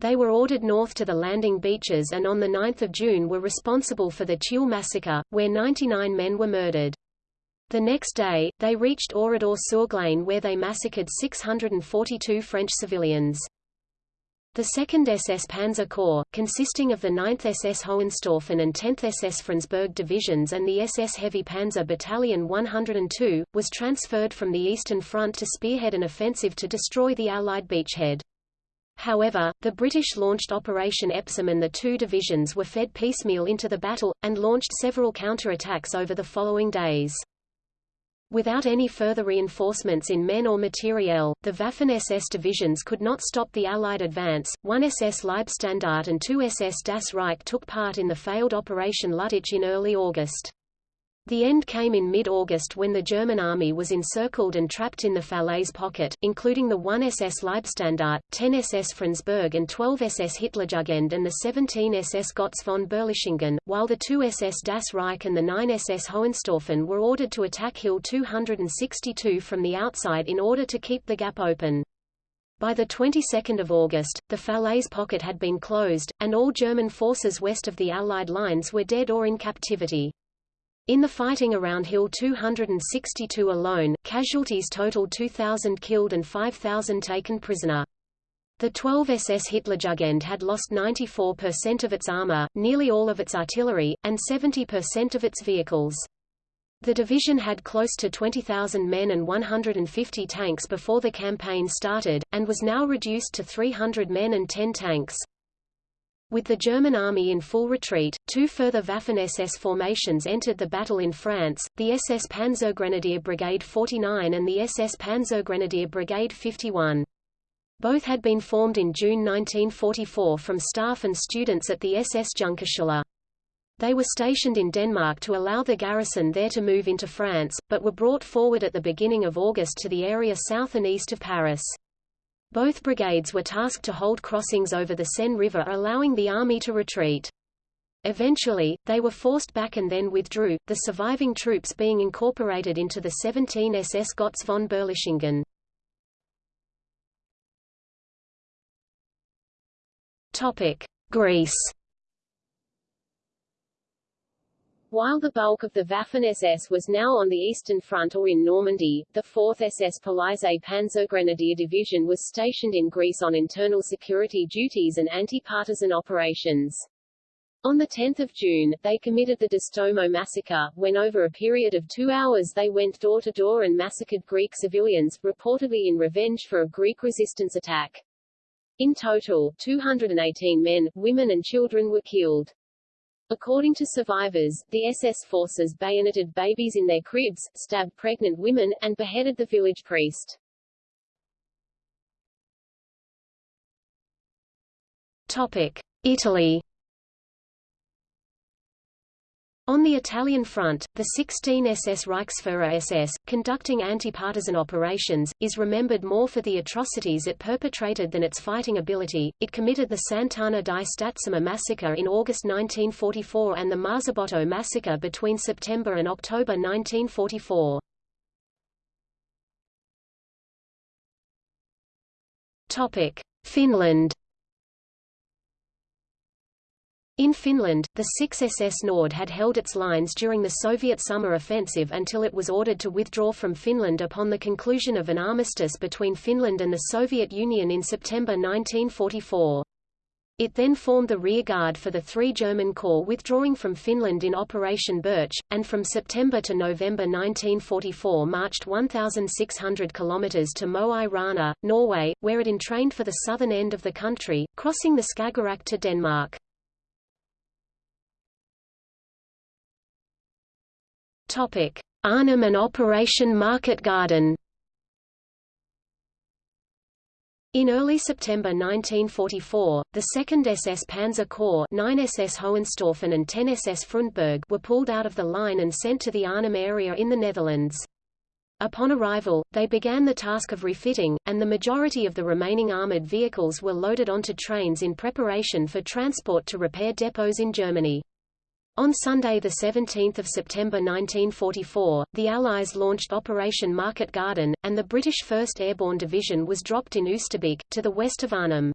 D: They were ordered north to the landing beaches and on 9 June were responsible for the Tulle massacre, where 99 men were murdered. The next day, they reached Oradour-sur-Glane where they massacred 642 French civilians. The 2nd SS Panzer Corps, consisting of the 9th SS Hohenstaufen and 10th SS Frundsberg divisions and the SS Heavy Panzer Battalion 102, was transferred from the Eastern Front to spearhead an offensive to destroy the Allied beachhead.
B: However, the British launched Operation Epsom and the two divisions were fed piecemeal into the battle, and launched several counterattacks over the following days. Without any further reinforcements in men or materiel, the Waffen-SS divisions could not stop the Allied advance. One SS Leibstandarte and two SS Das Reich took part in the failed Operation Lüttich in early August. The end came in mid-August when the German army was encircled and trapped in the Falaise pocket, including the 1 SS Leibstandarte, 10 SS Frundsberg and 12 SS Hitlerjugend and the 17 SS Gotz von Berlichingen, while the 2 SS Das Reich and the 9 SS Hohenstaufen were ordered to attack Hill 262 from the outside in order to keep the gap open. By the 22nd of August, the Falaise pocket had been closed, and all German forces west of the Allied lines were dead or in captivity. In the fighting around Hill 262 alone, casualties totaled 2,000 killed and 5,000 taken prisoner. The 12 SS Hitlerjugend had lost 94% of its armor, nearly all of its artillery, and 70% of its vehicles. The division had close to 20,000 men and 150 tanks before the campaign started, and was now reduced to 300 men and 10 tanks. With the German army in full retreat, two further Waffen-SS formations entered the battle in France, the SS Panzergrenadier Brigade 49 and the SS Panzergrenadier Brigade 51. Both had been formed in June 1944 from staff and students at the SS Junkerschule. They were stationed in Denmark to allow the garrison there to move into France, but were brought forward at the beginning of August to the area south and east of Paris. Both brigades were tasked to hold crossings over the Seine River allowing the army to retreat. Eventually, they were forced back and then withdrew, the surviving troops being incorporated into the 17 SS Gotz von Berlichingen. Greece
A: While the bulk of the Waffen-SS was now on the Eastern Front or in Normandy, the 4th SS Police Panzergrenadier Division was stationed in Greece on internal security duties and anti-partisan operations. On 10 June, they committed the Distomo massacre, when over a period of two hours they went door to door and massacred Greek civilians, reportedly in revenge for a Greek resistance attack. In total, 218 men, women and children were killed. According to survivors, the SS forces bayoneted babies in their cribs, stabbed pregnant women, and beheaded the village priest.
B: Topic: Italy On the Italian front, the 16 SS Reichsfuhrer SS, conducting anti-partisan operations, is remembered more for the atrocities it perpetrated than its fighting ability. It committed the Sant'Anna di Stazzema massacre in August 1944 and the Marzabotto massacre between September and October 1944. Topic: Finland in Finland, the 6 SS Nord had held its lines during the Soviet summer offensive until it was ordered to withdraw from Finland upon the conclusion of an armistice between Finland and the Soviet Union in September 1944. It then formed the rearguard for the three German corps withdrawing from Finland in Operation Birch, and from September to November 1944 marched 1,600 kilometers to Mo i Rana, Norway, where it entrained for the southern end of the country, crossing the Skagerrak to Denmark. Arnhem and Operation Market Garden. In early September 1944, the 2nd SS Panzer Corps 9 SS Hohenstaufen and 10 SS Frundsberg were pulled out of the line and sent to the Arnhem area in the Netherlands. Upon arrival, they began the task of refitting, and the majority of the remaining armored vehicles were loaded onto trains in preparation for transport to repair depots in Germany. On Sunday 17 September 1944, the Allies launched Operation Market Garden, and the British 1st Airborne Division was dropped in Oosterbeek, to the west of Arnhem.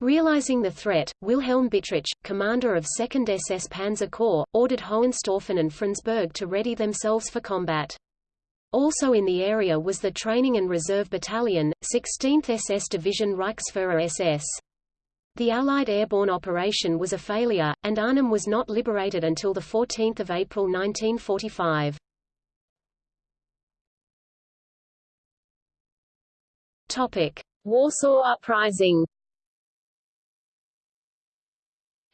B: Realizing the threat, Wilhelm Bittrich, commander of 2nd SS Panzer Corps, ordered Hohenstaufen and Frundsberg to ready themselves for combat. Also in the area was the Training and Reserve Battalion, 16th SS Division Reichsfuhrer SS. The Allied airborne operation was a failure, and Arnhem was not liberated until 14 April 1945.
A: Warsaw Uprising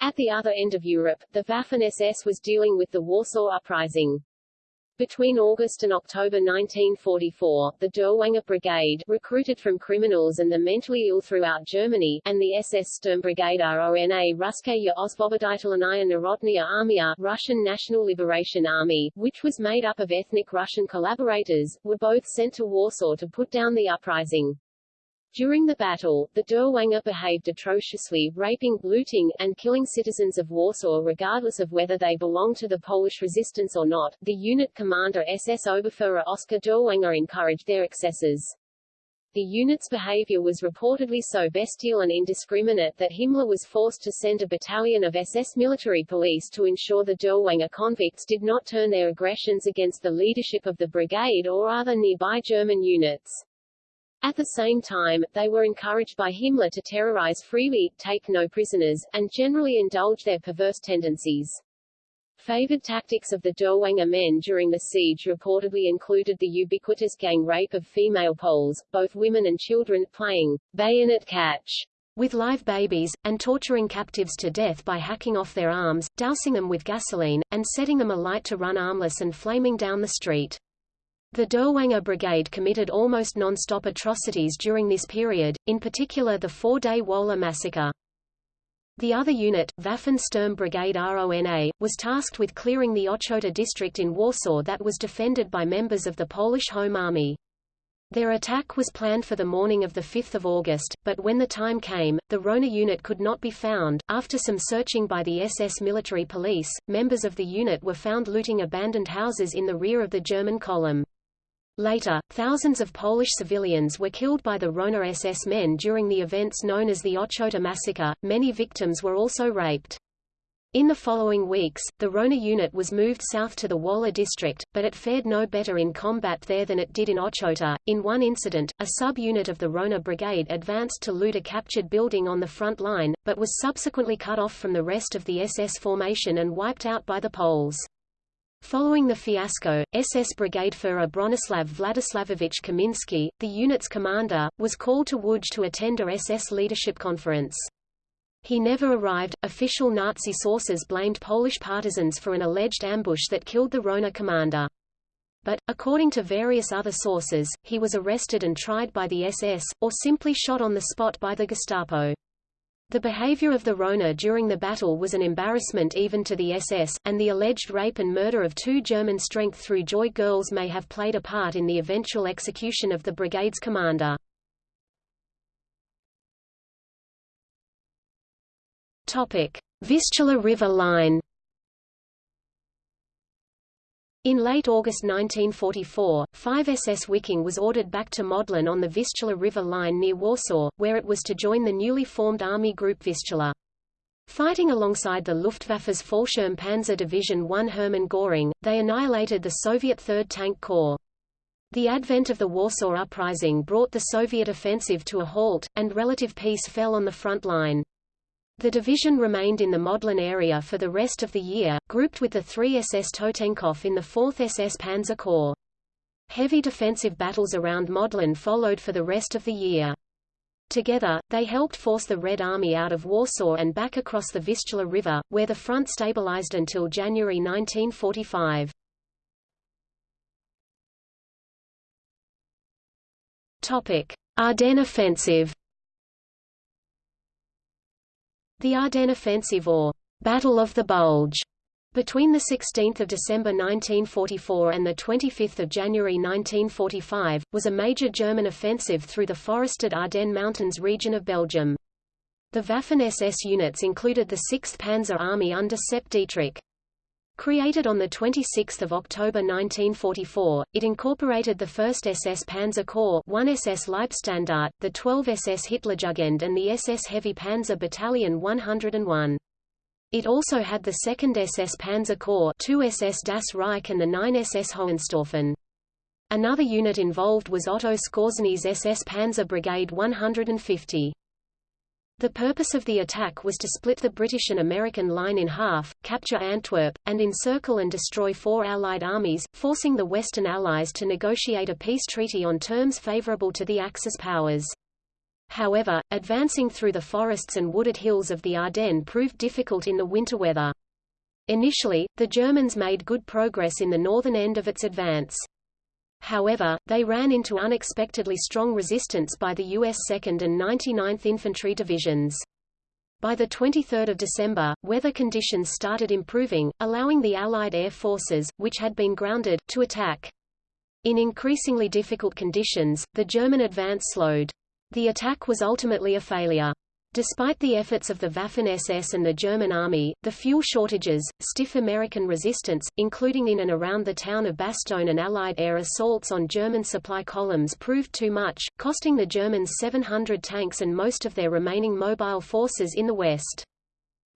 A: At the other end of Europe, the Waffen-SS was dealing with the Warsaw Uprising. Between August and October 1944, the Dirlewanger Brigade, recruited from criminals and the mentally ill throughout Germany, and the SS Sturmbrigade RONA Ruskaya Osvoboditelnaya Narodnaya Armia Russian National Liberation Army, which was made up of ethnic Russian collaborators, were both sent to Warsaw to put down the uprising. During the battle, the Dirlewanger behaved atrociously, raping, looting, and killing citizens of Warsaw regardless of whether they belonged to the Polish resistance or not. The unit commander SS Oberfuhrer Oskar Dirlewanger encouraged their excesses. The unit's behavior was reportedly so bestial and indiscriminate that Himmler was forced to send a battalion of SS military police to ensure the Dirlewanger convicts did not turn their aggressions against the leadership of the brigade or other nearby German units. At the same time, they were encouraged by Himmler to terrorize freely, take no prisoners, and generally indulge their perverse tendencies. Favored tactics of the Dirlewanger men during the siege reportedly included the ubiquitous gang rape of female Poles, both women and children, playing bayonet catch
B: with live babies, and torturing captives to death by hacking off their arms, dousing them with gasoline, and setting them alight to run armless and flaming down the street. The Dirlewanger Brigade committed almost non-stop atrocities during this period, in particular the four-day Wola massacre. The other unit, Waffen Sturm Brigade RONA, was tasked with clearing the Ochota district in Warsaw that was defended by members of the Polish Home Army. Their attack was planned for the morning of 5 August, but when the time came, the Rona unit could not be found. After some searching by the SS military police, members of the unit were found looting abandoned houses in the rear of the German column. Later, thousands of Polish civilians were killed by the Rona SS men during the events known as the Ochota Massacre. Many victims were also raped. In the following weeks, the Rona unit was moved south to the Wola district, but it fared no better in combat there than it did in Ochota. In one incident, a sub-unit of the Rona brigade advanced to loot a captured building on the front line, but was subsequently cut off from the rest of the SS formation and wiped out by the Poles. Following the fiasco, SS Brigadeführer Bronislaw Władysławowicz Kamiński, the unit's commander, was called to Łódź to attend a SS leadership conference. He never arrived. Official Nazi sources blamed Polish partisans for an alleged ambush that killed the Rona commander. But, according to various other sources, he was arrested and tried by the SS, or simply shot on the spot by the Gestapo. The behavior of the Rona during the battle was an embarrassment even to the SS, and the alleged rape and murder of two German strength-through Joy girls may have played a part in the eventual execution of the brigade's commander. Vistula River Line in late August 1944, 5 SS Wiking was ordered back to Modlin on the Vistula River line near Warsaw, where it was to join the newly formed Army Group Vistula. Fighting alongside the Luftwaffe's Fallschirm Panzer Division 1 Hermann Göring, they annihilated the Soviet 3rd Tank Corps. The advent of the Warsaw Uprising brought the Soviet offensive to a halt, and relative peace fell on the front line. The division remained in the Modlin area for the rest of the year, grouped with the 3 SS Totenkopf in the 4th SS Panzer Corps. Heavy defensive battles around Modlin followed for the rest of the year. Together, they helped force the Red Army out of Warsaw and back across the Vistula River, where the front stabilized until January 1945. Ardennes offensive the Ardennes Offensive or Battle of the Bulge between 16 December 1944 and 25 January 1945, was a major German offensive through the forested Ardennes Mountains region of Belgium. The Waffen-SS units included the 6th Panzer Army under Sepp Dietrich. Created on 26 October 1944, it incorporated the 1st SS Panzer Corps 1 SS Leibstandarte, the 12 SS Hitlerjugend and the SS Heavy Panzer Battalion 101. It also had the 2nd SS Panzer Corps 2 SS Das Reich and the 9 SS Hohenstaufen. Another unit involved was Otto Skorzeny's SS Panzer Brigade 150. The purpose of the attack was to split the British and American line in half, capture Antwerp, and encircle and destroy four Allied armies, forcing the Western Allies to negotiate a peace treaty on terms favorable to the Axis powers. However, advancing through the forests and wooded hills of the Ardennes proved difficult in the winter weather. Initially, the Germans made good progress in the northern end of its advance. However, they ran into unexpectedly strong resistance by the U.S. 2nd and 99th Infantry Divisions. By 23 December, weather conditions started improving, allowing the Allied air forces, which had been grounded, to attack. In increasingly difficult conditions, the German advance slowed. The attack was ultimately a failure. Despite the efforts of the Waffen-SS and the German army, the fuel shortages, stiff American resistance, including in and around the town of Bastogne and Allied air assaults on German supply columns proved too much, costing the Germans 700 tanks and most of their remaining mobile forces in the west.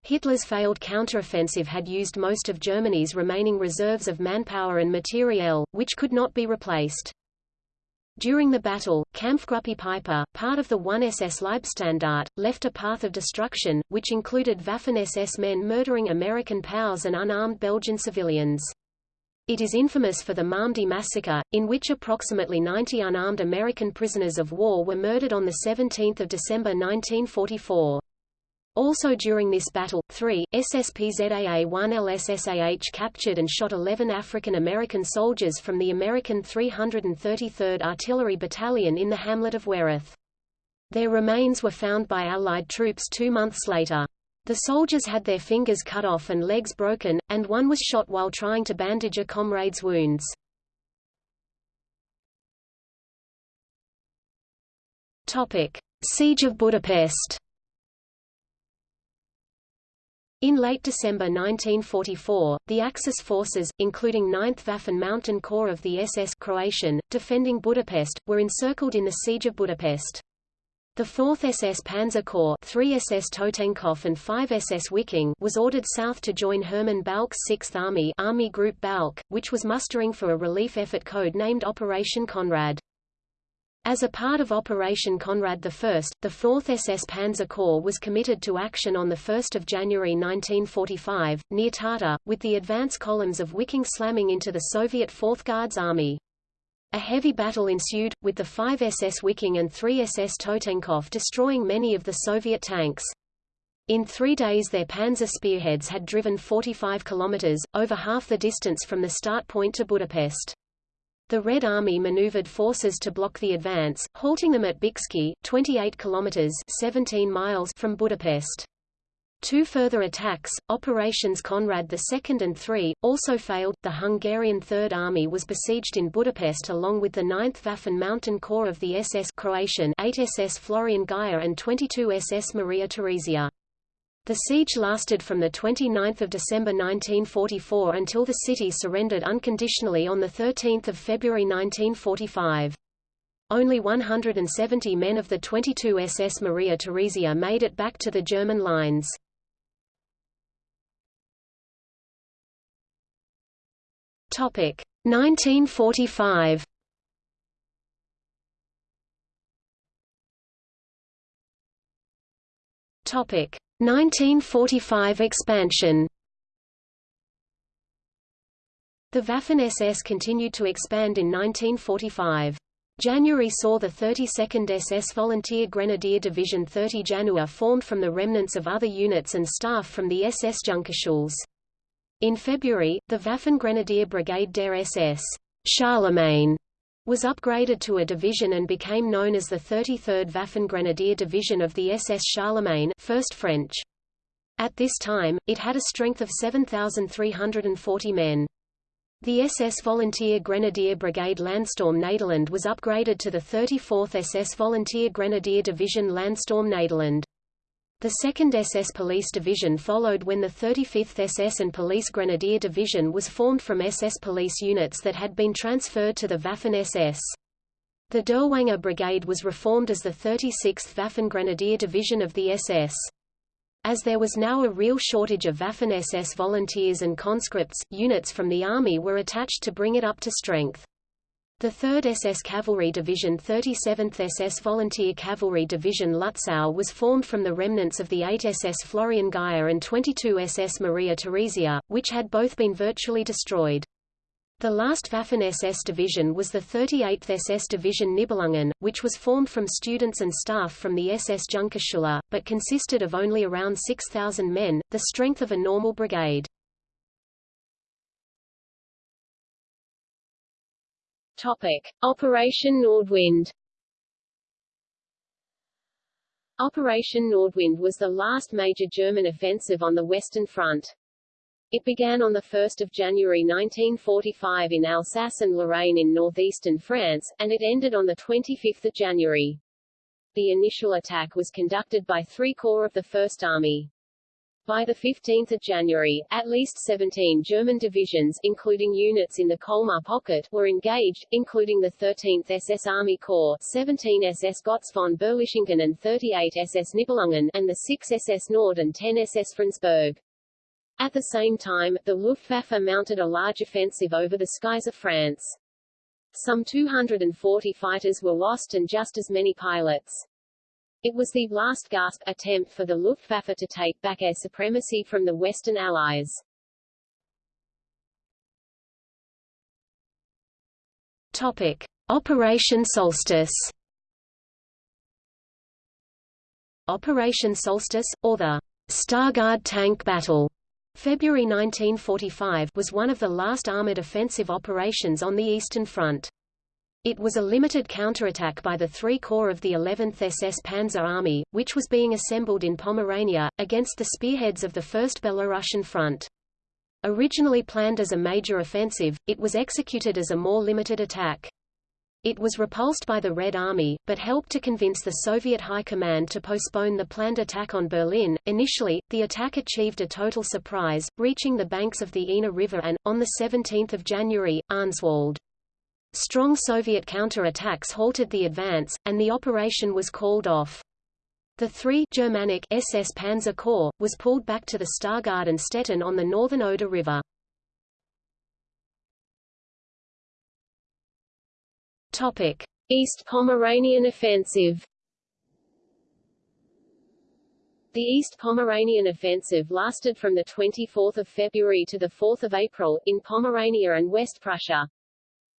B: Hitler's failed counteroffensive had used most of Germany's remaining reserves of manpower and materiel, which could not be replaced. During the battle, Kampfgruppe Peiper, part of the 1SS Leibstandarte, left a path of destruction, which included Waffen-SS men murdering American POWs and unarmed Belgian civilians. It is infamous for the Malmedy massacre, in which approximately 90 unarmed American prisoners of war were murdered on 17 December 1944. Also during this battle, three, SSPZAA-1 LSSAH captured and shot 11 African American soldiers from the American 333rd Artillery Battalion in the hamlet of Wereth. Their remains were found by Allied troops two months later. The soldiers had their fingers cut off and legs broken, and one was shot while trying to bandage a comrade's wounds. Siege of Budapest In late December 1944, the Axis forces, including 9th Waffen Mountain Corps of the SS Croatian, defending Budapest, were encircled in the Siege of Budapest. The 4th SS Panzer Corps 3 SS Totenkopf and 5 SS Wiking was ordered south to join Hermann Balck's 6th Army Army Group Balck, which was mustering for a relief effort code-named Operation Conrad. As a part of Operation Conrad I, the 4th SS Panzer Corps was committed to action on 1 January 1945, near Tata, with the advance columns of Wiking slamming into the Soviet 4th Guards Army. A heavy battle ensued, with the 5 SS Wiking and 3 SS Totenkopf destroying many of the Soviet tanks. In three days their panzer spearheads had driven 45 kilometers, over half the distance from the start point to Budapest. The Red Army maneuvered forces to block the advance, halting them at Bicske, 28 kilometers 17 miles from Budapest. Two further attacks, Operations Conrad II and III, also failed. The Hungarian Third Army was besieged in Budapest along with the 9th Waffen Mountain Corps of the SS Croatian 8 SS Florian Geyer and 22 SS Maria Theresia. The siege lasted from 29 December 1944 until the city surrendered unconditionally on 13 February 1945. Only 170 men of the 22 SS Maria Theresia made it back to the German lines. Topic 1945. Topic 1945 expansion The Waffen-SS continued to expand in 1945. January saw the 32nd SS Volunteer Grenadier Division 30 Januar formed from the remnants of other units and staff from the SS Junkerschuls. In February, the Waffen Grenadier Brigade der SS Charlemagne was upgraded to a division and became known as the 33rd Waffen-Grenadier Division of the SS Charlemagne 1st French. At this time, it had a strength of 7,340 men. The SS Volunteer Grenadier Brigade Landsturm Nederland was upgraded to the 34th SS Volunteer Grenadier Division Landsturm Nederland. The 2nd SS Police Division followed when the 35th SS and Police Grenadier Division was formed from SS police units that had been transferred to the Waffen-SS. The Dirlewanger Brigade was reformed as the 36th Waffen Grenadier Division of the SS. As there was now a real shortage of Waffen-SS volunteers and conscripts, units from the Army were attached to bring it up to strength. The 3rd SS Cavalry Division 37th SS Volunteer Cavalry Division Lutzow was formed from the remnants of the 8 SS Florian Geyer and 22 SS Maria Theresia, which had both been virtually destroyed. The last Waffen-SS division was the 38th SS Division Nibelungen, which was formed from students and staff from the SS Junkerschule, but consisted of only around 6,000 men, the strength of a normal brigade.
A: Topic: Operation Nordwind. Operation Nordwind was the last major German offensive on the Western Front. It began on 1 January 1945 in Alsace and Lorraine in northeastern France, and it ended on 25 January. The initial attack was conducted by three corps of the First Army. By the 15 January, at least 17 German divisions, including units in the Colmar pocket, were engaged, including the 13th SS Army Corps, 17 SS Gotz von Berlichingen and 38 SS Nibelungen, and the 6 SS Nord and 10 SS Frundsberg. At the same time, the Luftwaffe mounted a large offensive over the skies of France. Some 240 fighters were lost and just as many pilots. It was the last gasp attempt for the Luftwaffe to take back air supremacy from the Western Allies.
B: Topic. Operation Solstice Operation Solstice, or the Stargard Tank Battle, February 1945 was one of the last armored offensive operations on the Eastern Front. It was a limited counterattack by the Three Corps of the 11th SS Panzer Army, which was being assembled in Pomerania, against the spearheads of the First Belarusian Front. Originally planned as a major offensive, it was executed as a more limited attack. It was repulsed by the Red Army, but helped to convince the Soviet High Command to postpone the planned attack on Berlin. Initially, the attack achieved a total surprise, reaching the banks of the Ina River and, on 17 January, Arnswald. Strong Soviet counter-attacks halted the advance, and the operation was called off. The 3 Germanic SS Panzer Corps, was pulled back to the Stargard and Stettin on the northern Oder River.
A: Topic: East Pomeranian Offensive. The East Pomeranian Offensive lasted from 24 February to 4 April, in Pomerania and West Prussia.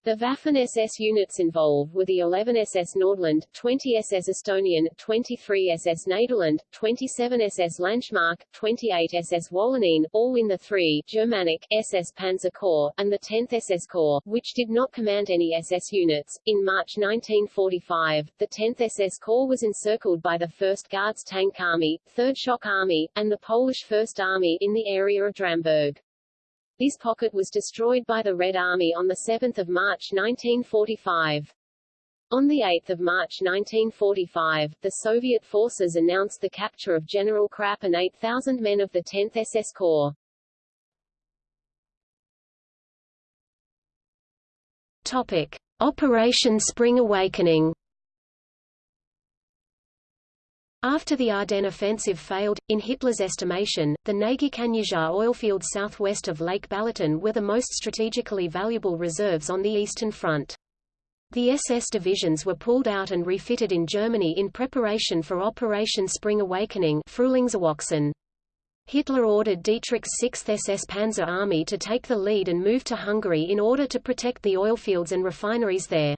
A: The Waffen-SS units involved were the 11 SS Nordland, 20 SS Estonian, 23 SS Nederland, 27 SS Langemarck, 28 SS Wallonien, all in the 3 Germanic SS Panzer Corps, and the 10th SS Corps, which did not command any SS units. In March 1945, the 10th SS Corps was encircled by the 1st Guards Tank Army, 3rd Shock Army, and the Polish First Army in the area of Dramburg. This pocket was destroyed by the Red Army on 7 March 1945. On 8 March 1945, the Soviet forces announced the capture of General Krapp and 8,000 men of the 10th SS Corps.
B: Topic. Operation Spring Awakening After the Ardennes offensive failed, in Hitler's estimation, the Nagy-Kanizsa oilfields southwest of Lake Balaton were the most strategically valuable reserves on the Eastern Front. The SS divisions were pulled out and refitted in Germany in preparation for Operation Spring Awakening Hitler ordered Dietrich's 6th SS Panzer Army to take the lead and move to Hungary in order to protect the oilfields and refineries there.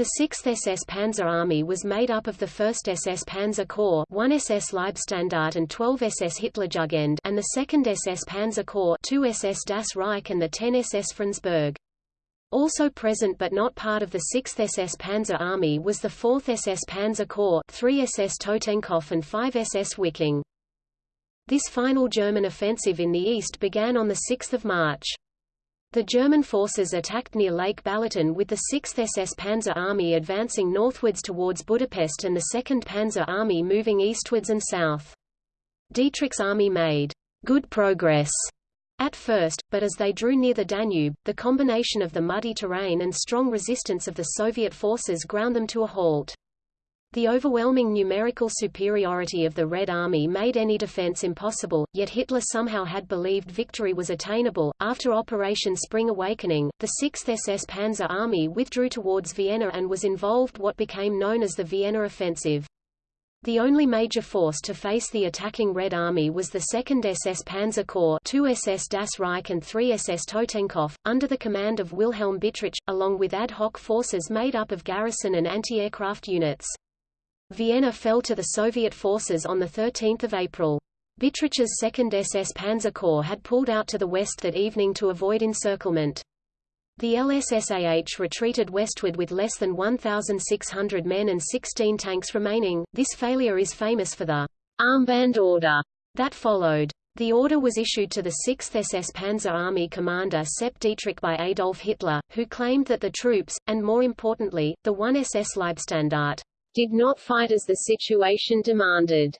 B: The 6th SS Panzer Army was made up of the 1st SS Panzer Corps 1 SS Leibstandarte and 12 SS Hitlerjugend and the 2nd SS Panzer Corps 2 SS Das Reich and the 10 SS Frundsberg. Also present but not part of the 6th SS Panzer Army was the 4th SS Panzer Corps 3 SS Totenkopf and 5 SS Wiking. This final German offensive in the east began on 6 March. The German forces attacked near Lake Balaton with the 6th SS Panzer Army advancing northwards towards Budapest and the 2nd Panzer Army moving eastwards and south. Dietrich's army made good progress at first, but as they drew near the Danube, the combination of the muddy terrain and strong resistance of the Soviet forces ground them to a halt. The overwhelming numerical superiority of the Red Army made any defense impossible, yet Hitler somehow had believed victory was attainable. After Operation Spring Awakening, the 6th SS Panzer Army withdrew towards Vienna and was involved what became known as the Vienna Offensive. The only major force to face the attacking Red Army was the 2nd SS Panzer Corps 2 SS Das Reich and 3 SS Totenkopf, under the command of Wilhelm Bittrich, along with ad hoc forces made up of garrison and anti-aircraft units. Vienna fell to the Soviet forces on 13 April. Bittrich's 2nd SS Panzer Corps had pulled out to the west that evening to avoid encirclement. The LSSAH retreated westward with less than 1,600 men and 16 tanks remaining. This failure is famous for the armband order that followed. The order was issued to the 6th SS Panzer Army commander Sepp Dietrich by Adolf Hitler, who claimed that the troops, and more importantly, the 1 SS Leibstandarte, did not fight as the situation demanded.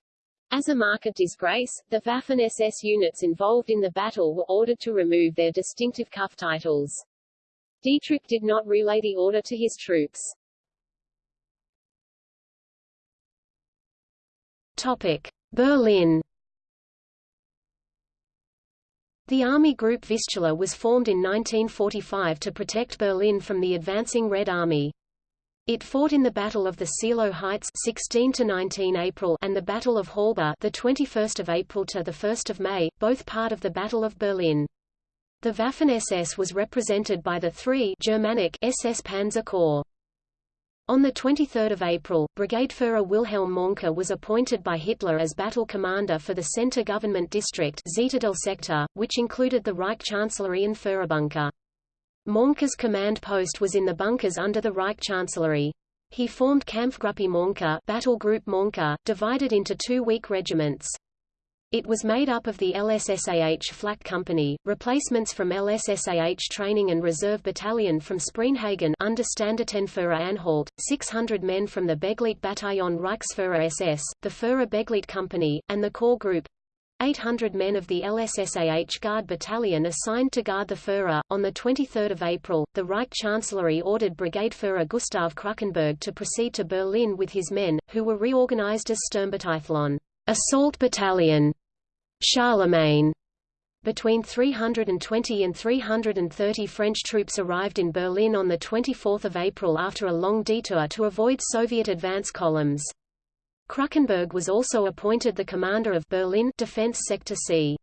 B: As a mark of disgrace, the Waffen-SS units involved in the battle were ordered to remove their distinctive cuff titles. Dietrich did not relay the order to his troops. Topic: Berlin. The Army Group Vistula was formed in 1945 to protect Berlin from the advancing Red Army. It fought in the Battle of the Seelow Heights 16 to 19 April and the Battle of Halbe the 21st of April to the 1st of May, both part of the Battle of Berlin. The Waffen-SS was represented by the three Germanic SS Panzer Corps. On 23 April, Brigadeführer Wilhelm Mohnke was appointed by Hitler as battle commander for the Center Government District sector, which included the Reich Chancellery and Führerbunker. Mohnke's command post was in the bunkers under the Reich Chancellery. He formed Kampfgruppe Mohnke, Battle Group Mohnke, divided into two weak regiments. It was made up of the LSSAH Flak Company, replacements from LSSAH Training and Reserve Battalion from Spreenhagen under Standartenführer Anhalt, 600 men from the Begleitbataillon Bataillon Reichsführer SS, the Führer Begleit Company, and the Corps Group. 800 men of the LSSAH Guard Battalion assigned to guard the Führer. On 23 April, the Reich Chancellery ordered Brigade Brigadeführer Gustav Krukenberg to proceed to Berlin with his men, who were reorganized as Sturmbataillon assault battalion Charlemagne. Between 320 and 330 French troops arrived in Berlin on 24 April after a long detour to avoid Soviet advance columns. Krukenberg was also appointed the commander of Berlin Defense Sector C.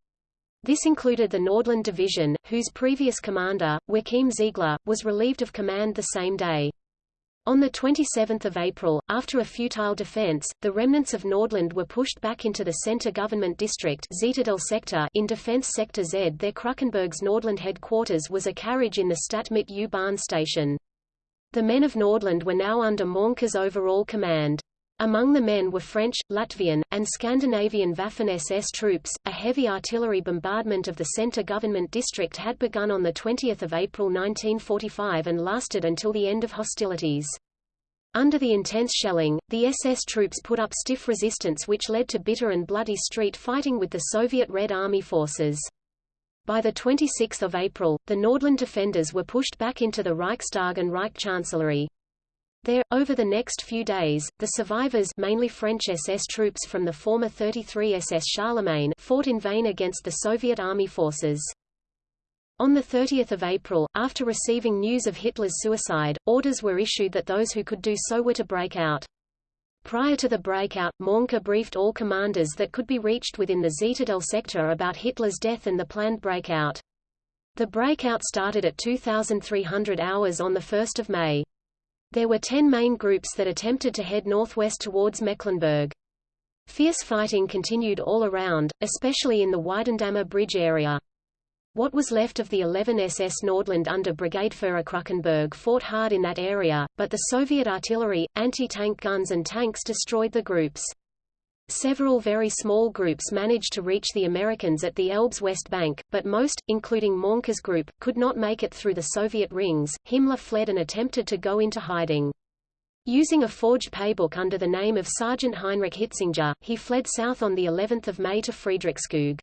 B: This included the Nordland Division, whose previous commander, Joachim Ziegler, was relieved of command the same day. On 27 April, after a futile defense, the remnants of Nordland were pushed back into the center government district sector in Defense Sector Z. Their Krukenberg's Nordland headquarters was a carriage in the Stadtmitte U-Bahn station. The men of Nordland were now under Mohnke's overall command. Among the men were French, Latvian, and Scandinavian Waffen-SS troops. A heavy artillery bombardment of the center government district had begun on the 20 April 1945 and lasted until the end of hostilities. Under the intense shelling, the SS troops put up stiff resistance which led to bitter and bloody street fighting with the Soviet Red Army forces. By 26 April, the Nordland defenders were pushed back into the Reichstag and Reich Chancellery. There, over the next few days, the survivors mainly French SS troops from the former 33 SS Charlemagne fought in vain against the Soviet army forces. On 30 April, after receiving news of Hitler's suicide, orders were issued that those who could do so were to break out. Prior to the breakout, Mohnke briefed all commanders that could be reached within the Zittadel sector about Hitler's death and the planned breakout. The breakout started at 2,300 hours on 1 May. There were ten main groups that attempted to head northwest towards Mecklenburg. Fierce fighting continued all around, especially in the Weidendammer Bridge area. What was left of the 11 SS Nordland under Brigadeführer Krukenberg fought hard in that area, but the Soviet artillery, anti-tank guns and tanks destroyed the groups. Several very small groups managed to reach the Americans at the Elbe's west bank, but most, including Mohnke's group, could not make it through the Soviet rings. Himmler fled and attempted to go into hiding. Using a forged paybook under the name of Sergeant Heinrich Hitzinger, he fled south on the 11th of May to Friedrichskoog.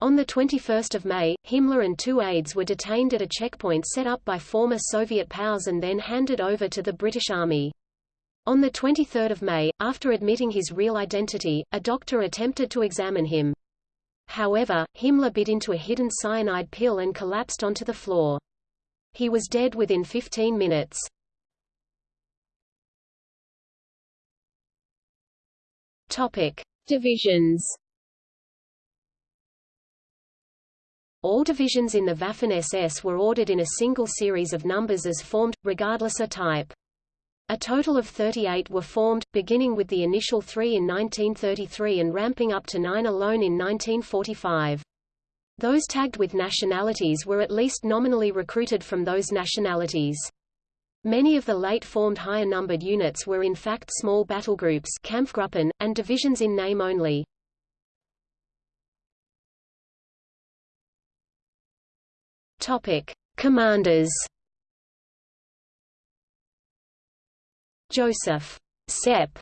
B: On 21 May, Himmler and two aides were detained at a checkpoint set up by former Soviet POWs and then handed over to the British Army. On 23 May, after admitting his real identity, a doctor attempted to examine him. However, Himmler bit into a hidden cyanide pill and collapsed onto the floor. He was dead within 15 minutes. Topic.
A: Divisions
B: All divisions in the Waffen-SS were ordered in a single series of numbers as formed, regardless of type. A total of 38 were formed, beginning with the initial three in 1933 and ramping up to nine alone in 1945. Those tagged with nationalities were at least nominally recruited from those nationalities. Many of the late-formed higher-numbered units were in fact small battlegroups Kampfgruppen, and divisions in name only. Commanders Joseph Sepp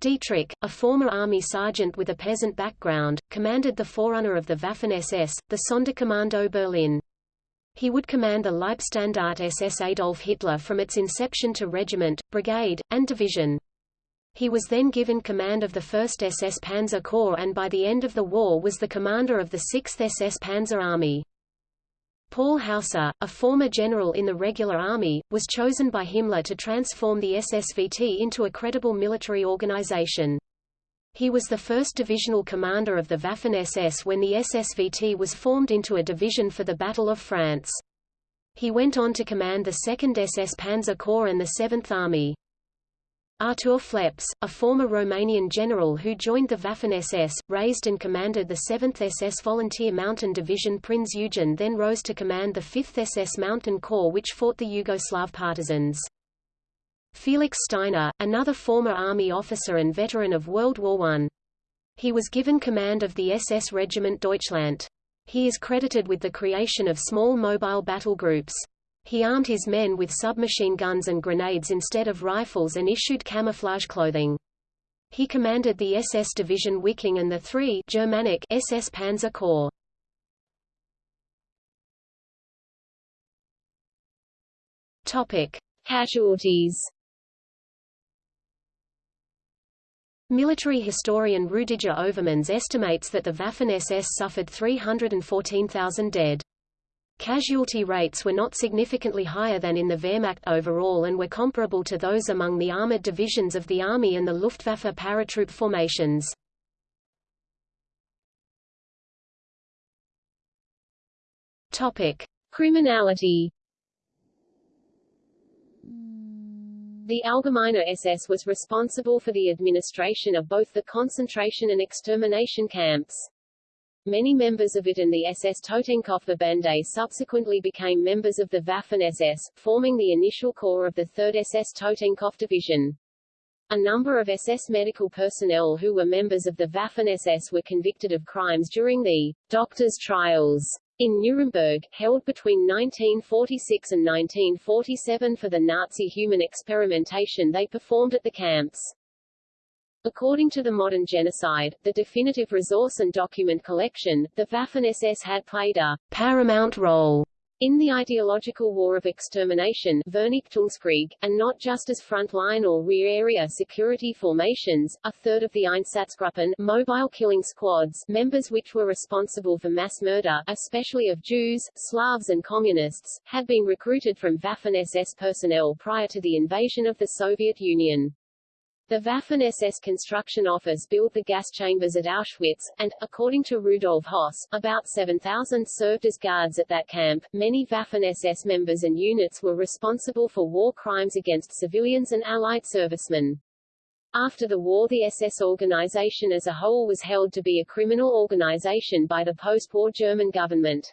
B: Dietrich, a former army sergeant with a peasant background, commanded the forerunner of the Waffen-SS, the Sonderkommando Berlin. He would command the Leibstandarte SS Adolf Hitler from its inception to regiment, brigade, and division. He was then given command of the 1st SS Panzer Corps and by the end of the war was the commander of the 6th SS Panzer Army. Paul Hausser, a former general in the regular army, was chosen by Himmler to transform the SSVT into a credible military organization. He was the first divisional commander of the Waffen-SS when the SSVT was formed into a division for the Battle of France. He went on to command the 2nd SS Panzer Corps and the 7th Army. Artur Phleps, a former Romanian general who joined the Waffen-SS, raised and commanded the 7th SS Volunteer Mountain Division Prinz Eugen then rose to command the 5th SS Mountain Corps which fought the Yugoslav partisans. Felix Steiner, another former army officer and veteran of World War I. He was given command of the SS Regiment Deutschland. He is credited with the creation of small mobile battle groups. He armed his men with submachine guns and grenades instead of rifles and issued camouflage clothing. He commanded the SS Division Wiking and the three Germanic SS Panzer Corps. Topic:
A: Casualties.
B: Military historian Rudiger Overmans estimates that the Waffen-SS suffered 314,000 dead. Casualty rates were not significantly higher than in the Wehrmacht overall and were comparable to those among the armored divisions of the Army and the Luftwaffe paratroop formations. Topic:
A: Criminality. The Allgemeine SS was responsible for the administration of both the concentration and extermination camps. Many members of it and the SS Totenkopfverbände subsequently became members of the Waffen-SS, forming the initial core of the 3rd SS Totenkopf Division. A number of SS medical personnel who were members of the Waffen-SS were convicted of crimes during the doctors' trials in Nuremberg, held between 1946 and 1947 for the Nazi human experimentation they performed at the camps. According to the modern genocide, the definitive resource and document collection, the Waffen-SS had played a paramount role in the ideological war of extermination Vernichtungskrieg, and not just as front-line or rear-area security formations, a third of the Einsatzgruppen mobile killing squads members which were responsible for mass murder, especially of Jews, Slavs and Communists, had been recruited from Waffen-SS personnel prior to the invasion of the Soviet Union. The Waffen-SS construction office built the gas chambers at Auschwitz, and, according to Rudolf Höss, about 7,000 served as guards at that camp. Many Waffen-SS members and units were responsible for war crimes against civilians and Allied servicemen. After the war the SS organization as a whole was held to be a criminal organization by the post-war German government.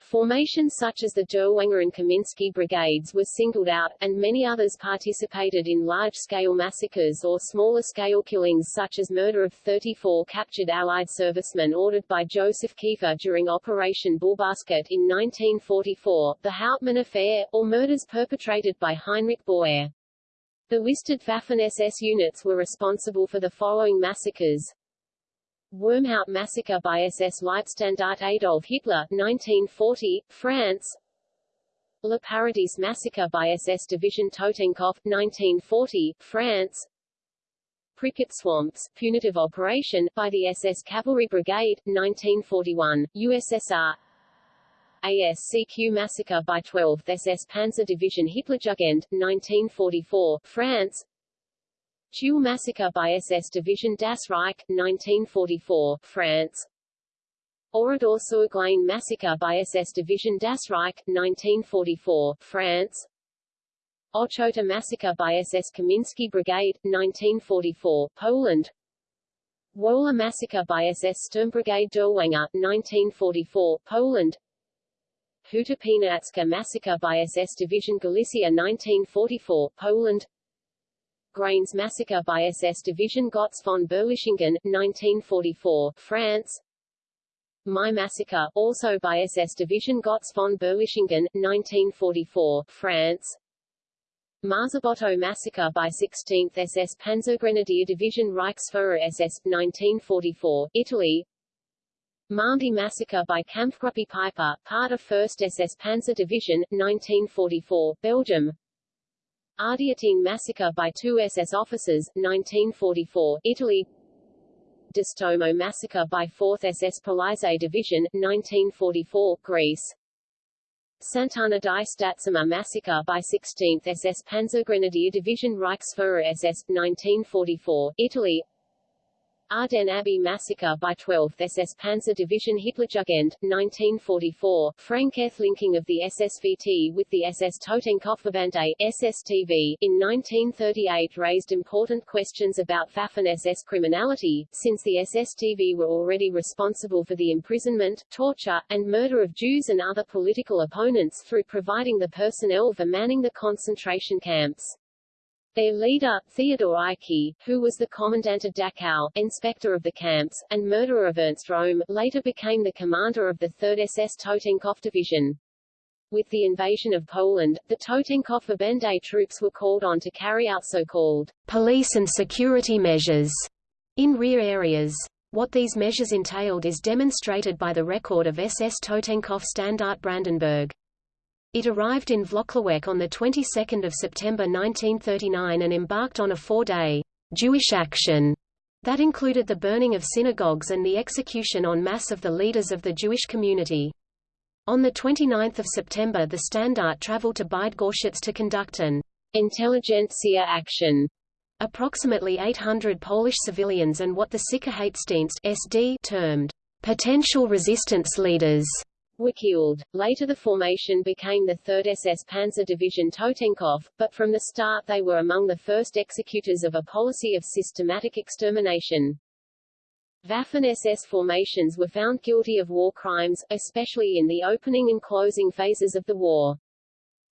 A: Formations such as the Dirlewanger and Kaminsky brigades were singled out, and many others participated in large-scale massacres or smaller-scale killings such as murder of 34 captured Allied servicemen ordered by Joseph Kieffer during Operation Bulbasket in 1944, the Hauptmann affair, or murders perpetrated by Heinrich Boere. The listed Waffen-SS units were responsible for the following massacres Wormhout massacre by SS Leibstandarte Adolf Hitler 1940, France. Le Paradis massacre by SS Division. Totenkopf 1940, France. Pripyat Swamps, punitive operation, by the SS Cavalry Brigade, 1941, USSR ASCQ massacre by 12th SS Panzer Division. Hitlerjugend, 1944, France
B: Tulle massacre by SS Division Das Reich, 1944, France. Oradour-sur-Glane massacre by SS Division Das Reich, 1944, France. Ochota massacre by SS Kamiński Brigade, 1944, Poland. Wola massacre by SS Sturmbrigade Dirlewanger, 1944, Poland. Huta massacre by SS Division Galicia 1944, Poland. Graignes massacre by SS Division Gotz von Berlichingen, 1944, France. Maillé massacre, also by SS Division Gotz von Berlichingen, 1944, France. Marzabotto massacre by 16th SS Panzergrenadier Division Reichsfuhrer SS, 1944, Italy. Malmedy massacre by Kampfgruppe Peiper, part of 1st SS Panzer Division, 1944, Belgium. Ardeatine massacre by two SS officers, 1944, Italy. Distomo massacre by 4th SS Polizei Division, 1944, Greece. Sant'Anna di Stazzema massacre by 16th SS Panzergrenadier Division Reichsfuhrer SS, 1944, Italy. Ardenne Abbey massacre by 12th SS Panzer Division Hitlerjugend, 1944, Franketh linking of the SSVT with the SS Totenkopfverbände, SSTV, in 1938 raised important questions about Waffen-SS criminality, since the SSTV were already responsible for the imprisonment, torture, and murder of Jews and other political opponents through providing the personnel for manning the concentration camps. Their leader, Theodor Eicke, who was the commandant of Dachau, inspector of the camps, and murderer of Ernst Röhm, later became the commander of the 3rd SS Totenkopf Division. With the invasion of Poland, the Totenkopfverbände troops were called on to carry out so-called police and security measures in rear areas. What these measures entailed is demonstrated by the record of SS Totenkopf Standart Brandenburg. It arrived in Włocławek on the 22nd of September 1939 and embarked on a four-day Jewish action that included the burning of synagogues and the execution en masse of the leaders of the Jewish community. On 29 September the Standart traveled to Bydgoszcz to conduct an intelligentsia action. Approximately 800 Polish civilians and what the Sicherheitsdienst SD termed potential resistance leaders were. Later the formation became the 3rd SS Panzer Division Totenkopf, but from the start they were among the first executors of a policy of systematic extermination. Waffen-SS formations were found guilty of war crimes, especially in the opening and closing phases of the war.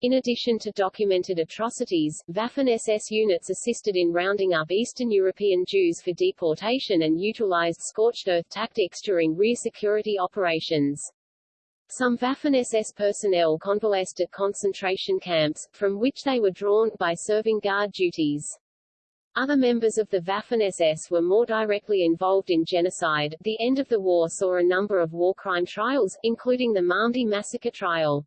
B: In addition to documented atrocities, Waffen-SS units assisted in rounding up Eastern European Jews for deportation and utilized scorched earth tactics during rear security operations. Some Waffen-SS personnel convalesced at concentration camps, from which they were drawn, by serving guard duties. Other members of the Waffen-SS were more directly involved in genocide. The end of the war saw a number of war crime trials, including the Malmedy massacre trial.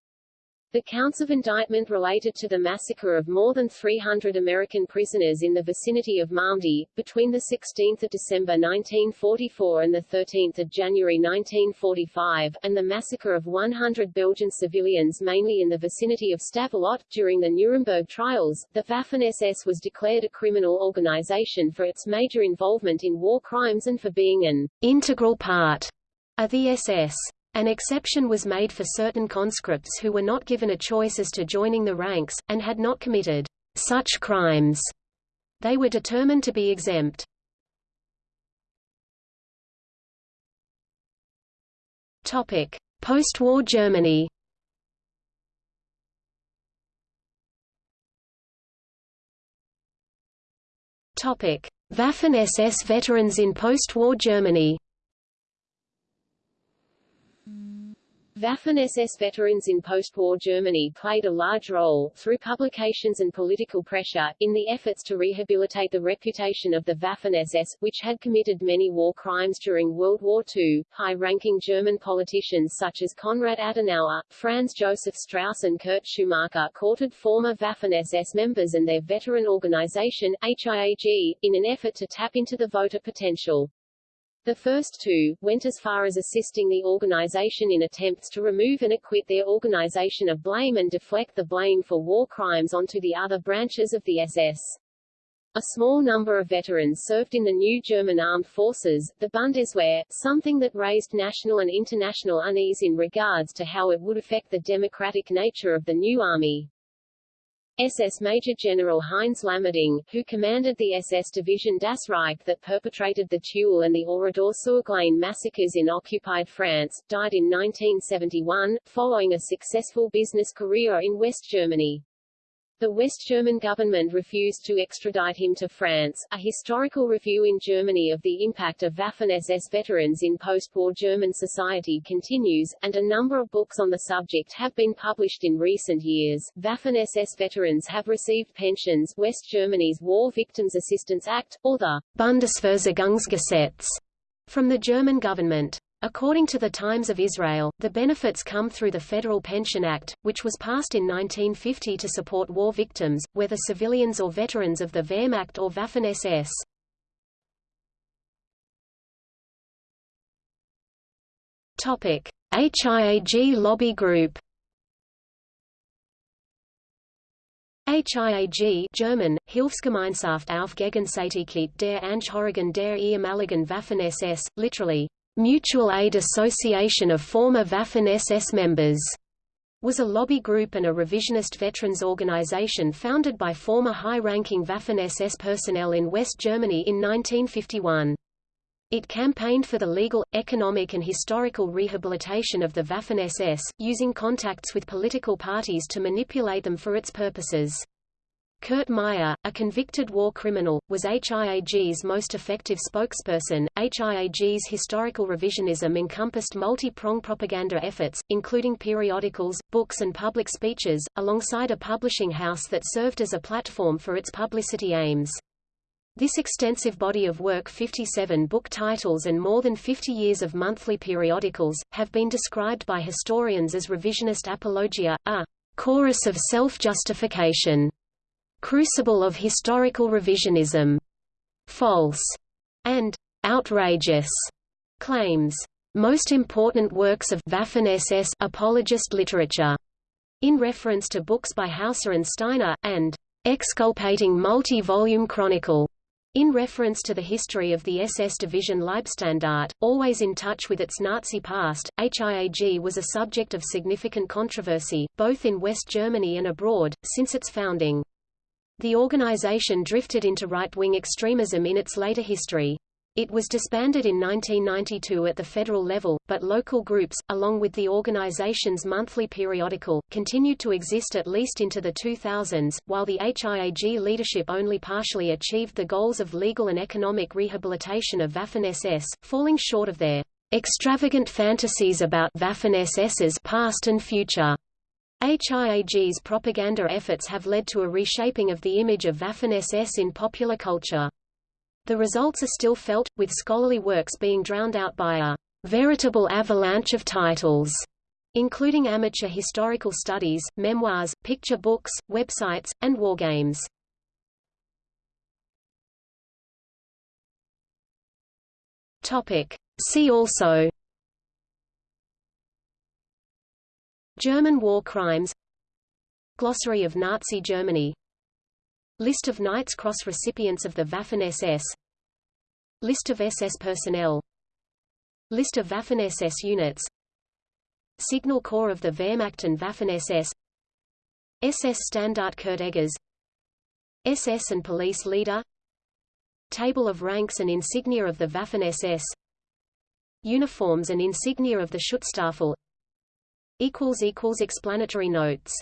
B: The counts of indictment related to the massacre of more than 300 American prisoners in the vicinity of Malmedy, between 16 December 1944 and 13 January 1945, and the massacre of 100 Belgian civilians mainly in the vicinity of Stavelot. During the Nuremberg trials, the Waffen-SS was declared a criminal organization for its major involvement in war crimes and for being an integral part of the SS. An exception was made for certain conscripts who were not given a choice as to joining the ranks, and had not committed such crimes. They were determined to be exempt. Post-war Germany Waffen-SS veterans in post-war Germany Waffen-SS veterans in post-war Germany played a large role, through publications and political pressure, in the efforts to rehabilitate the reputation of the Waffen-SS, which had committed many war crimes during World War II. High-ranking German politicians such as Konrad Adenauer, Franz Josef Strauss and Kurt Schumacher courted former Waffen-SS members and their veteran organization, HIAG, in an effort to tap into the voter potential. The first two, went as far as assisting the organization in attempts to remove and acquit their organization of blame and deflect the blame for war crimes onto the other branches of the SS.
A: A small number of veterans served in the new German armed forces, the Bundeswehr, something that raised national and international unease in regards to how it would affect the democratic nature of the new army. SS Major General Heinz Lammerding, who commanded the SS Division Das Reich that perpetrated the Tulle and the Oradour-sur-Glane massacres in occupied France, died in 1971, following a successful business career in West Germany. The West German government refused to extradite him to France. A historical review in Germany of the impact of Waffen-SS veterans in post-war German society continues, and a number of books on the subject have been published in recent years. Waffen-SS veterans have received pensions West Germany's War Victims Assistance Act, or the
B: Bundesversorgungsgesetz, from the German government. According to the Times of Israel, the benefits come through the Federal Pension Act, which was passed in 1950 to support war victims, whether civilians or veterans of the Wehrmacht or Waffen-SS. Topic: HIAG lobby group. HIAG German, Hilfsgemeinschaft auf Gegenseitigkeit der Angehörigen der ehemaligen Waffen-SS, literally, Mutual Aid Association of former Waffen-SS members was a lobby group and a revisionist veterans organization founded by former high-ranking Waffen-SS personnel in West Germany in 1951. It campaigned for the legal, economic and historical rehabilitation of the Waffen-SS, using contacts with political parties to manipulate them for its purposes. Kurt Meyer, a convicted war criminal, was HIAG's most effective spokesperson. HIAG's historical revisionism encompassed multi-pronged propaganda efforts, including periodicals, books and public speeches, alongside a publishing house that served as a platform for its publicity aims. This extensive body of work 57 book titles and more than 50 years of monthly periodicals, have been described by historians as revisionist apologia, a chorus of self-justification crucible of historical revisionism, false, and outrageous claims. Most important works of Waffen-SS apologist literature, in reference to books by Hausser and Steiner, and exculpating multi-volume chronicle, in reference to the history of the SS division Leibstandarte, always in touch with its Nazi past, HIAG was a subject of significant controversy, both in West Germany and abroad, since its founding. The organization drifted into right-wing extremism in its later history. It was disbanded in 1992 at the federal level, but local groups, along with the organization's monthly periodical, continued to exist at least into the 2000s, while the HIAG leadership only partially achieved the goals of legal and economic rehabilitation of Waffen-SS, falling short of their extravagant fantasies about Waffen-SS's past and future. HIAG's propaganda efforts have led to a reshaping of the image of Waffen-SS in popular culture. The results are still felt, with scholarly works being drowned out by a veritable avalanche of titles, including amateur historical studies, memoirs, picture books, websites, and wargames. See also German war crimes Glossary of Nazi Germany List of Knight's Cross recipients of the Waffen-SS List of SS personnel List of Waffen-SS units Signal Corps of the Wehrmacht and Waffen-SS SS Standart Kurt Eggers, SS and Police Leader Table of ranks and insignia of the Waffen-SS Uniforms and insignia of the Schutzstaffel Explanatory notes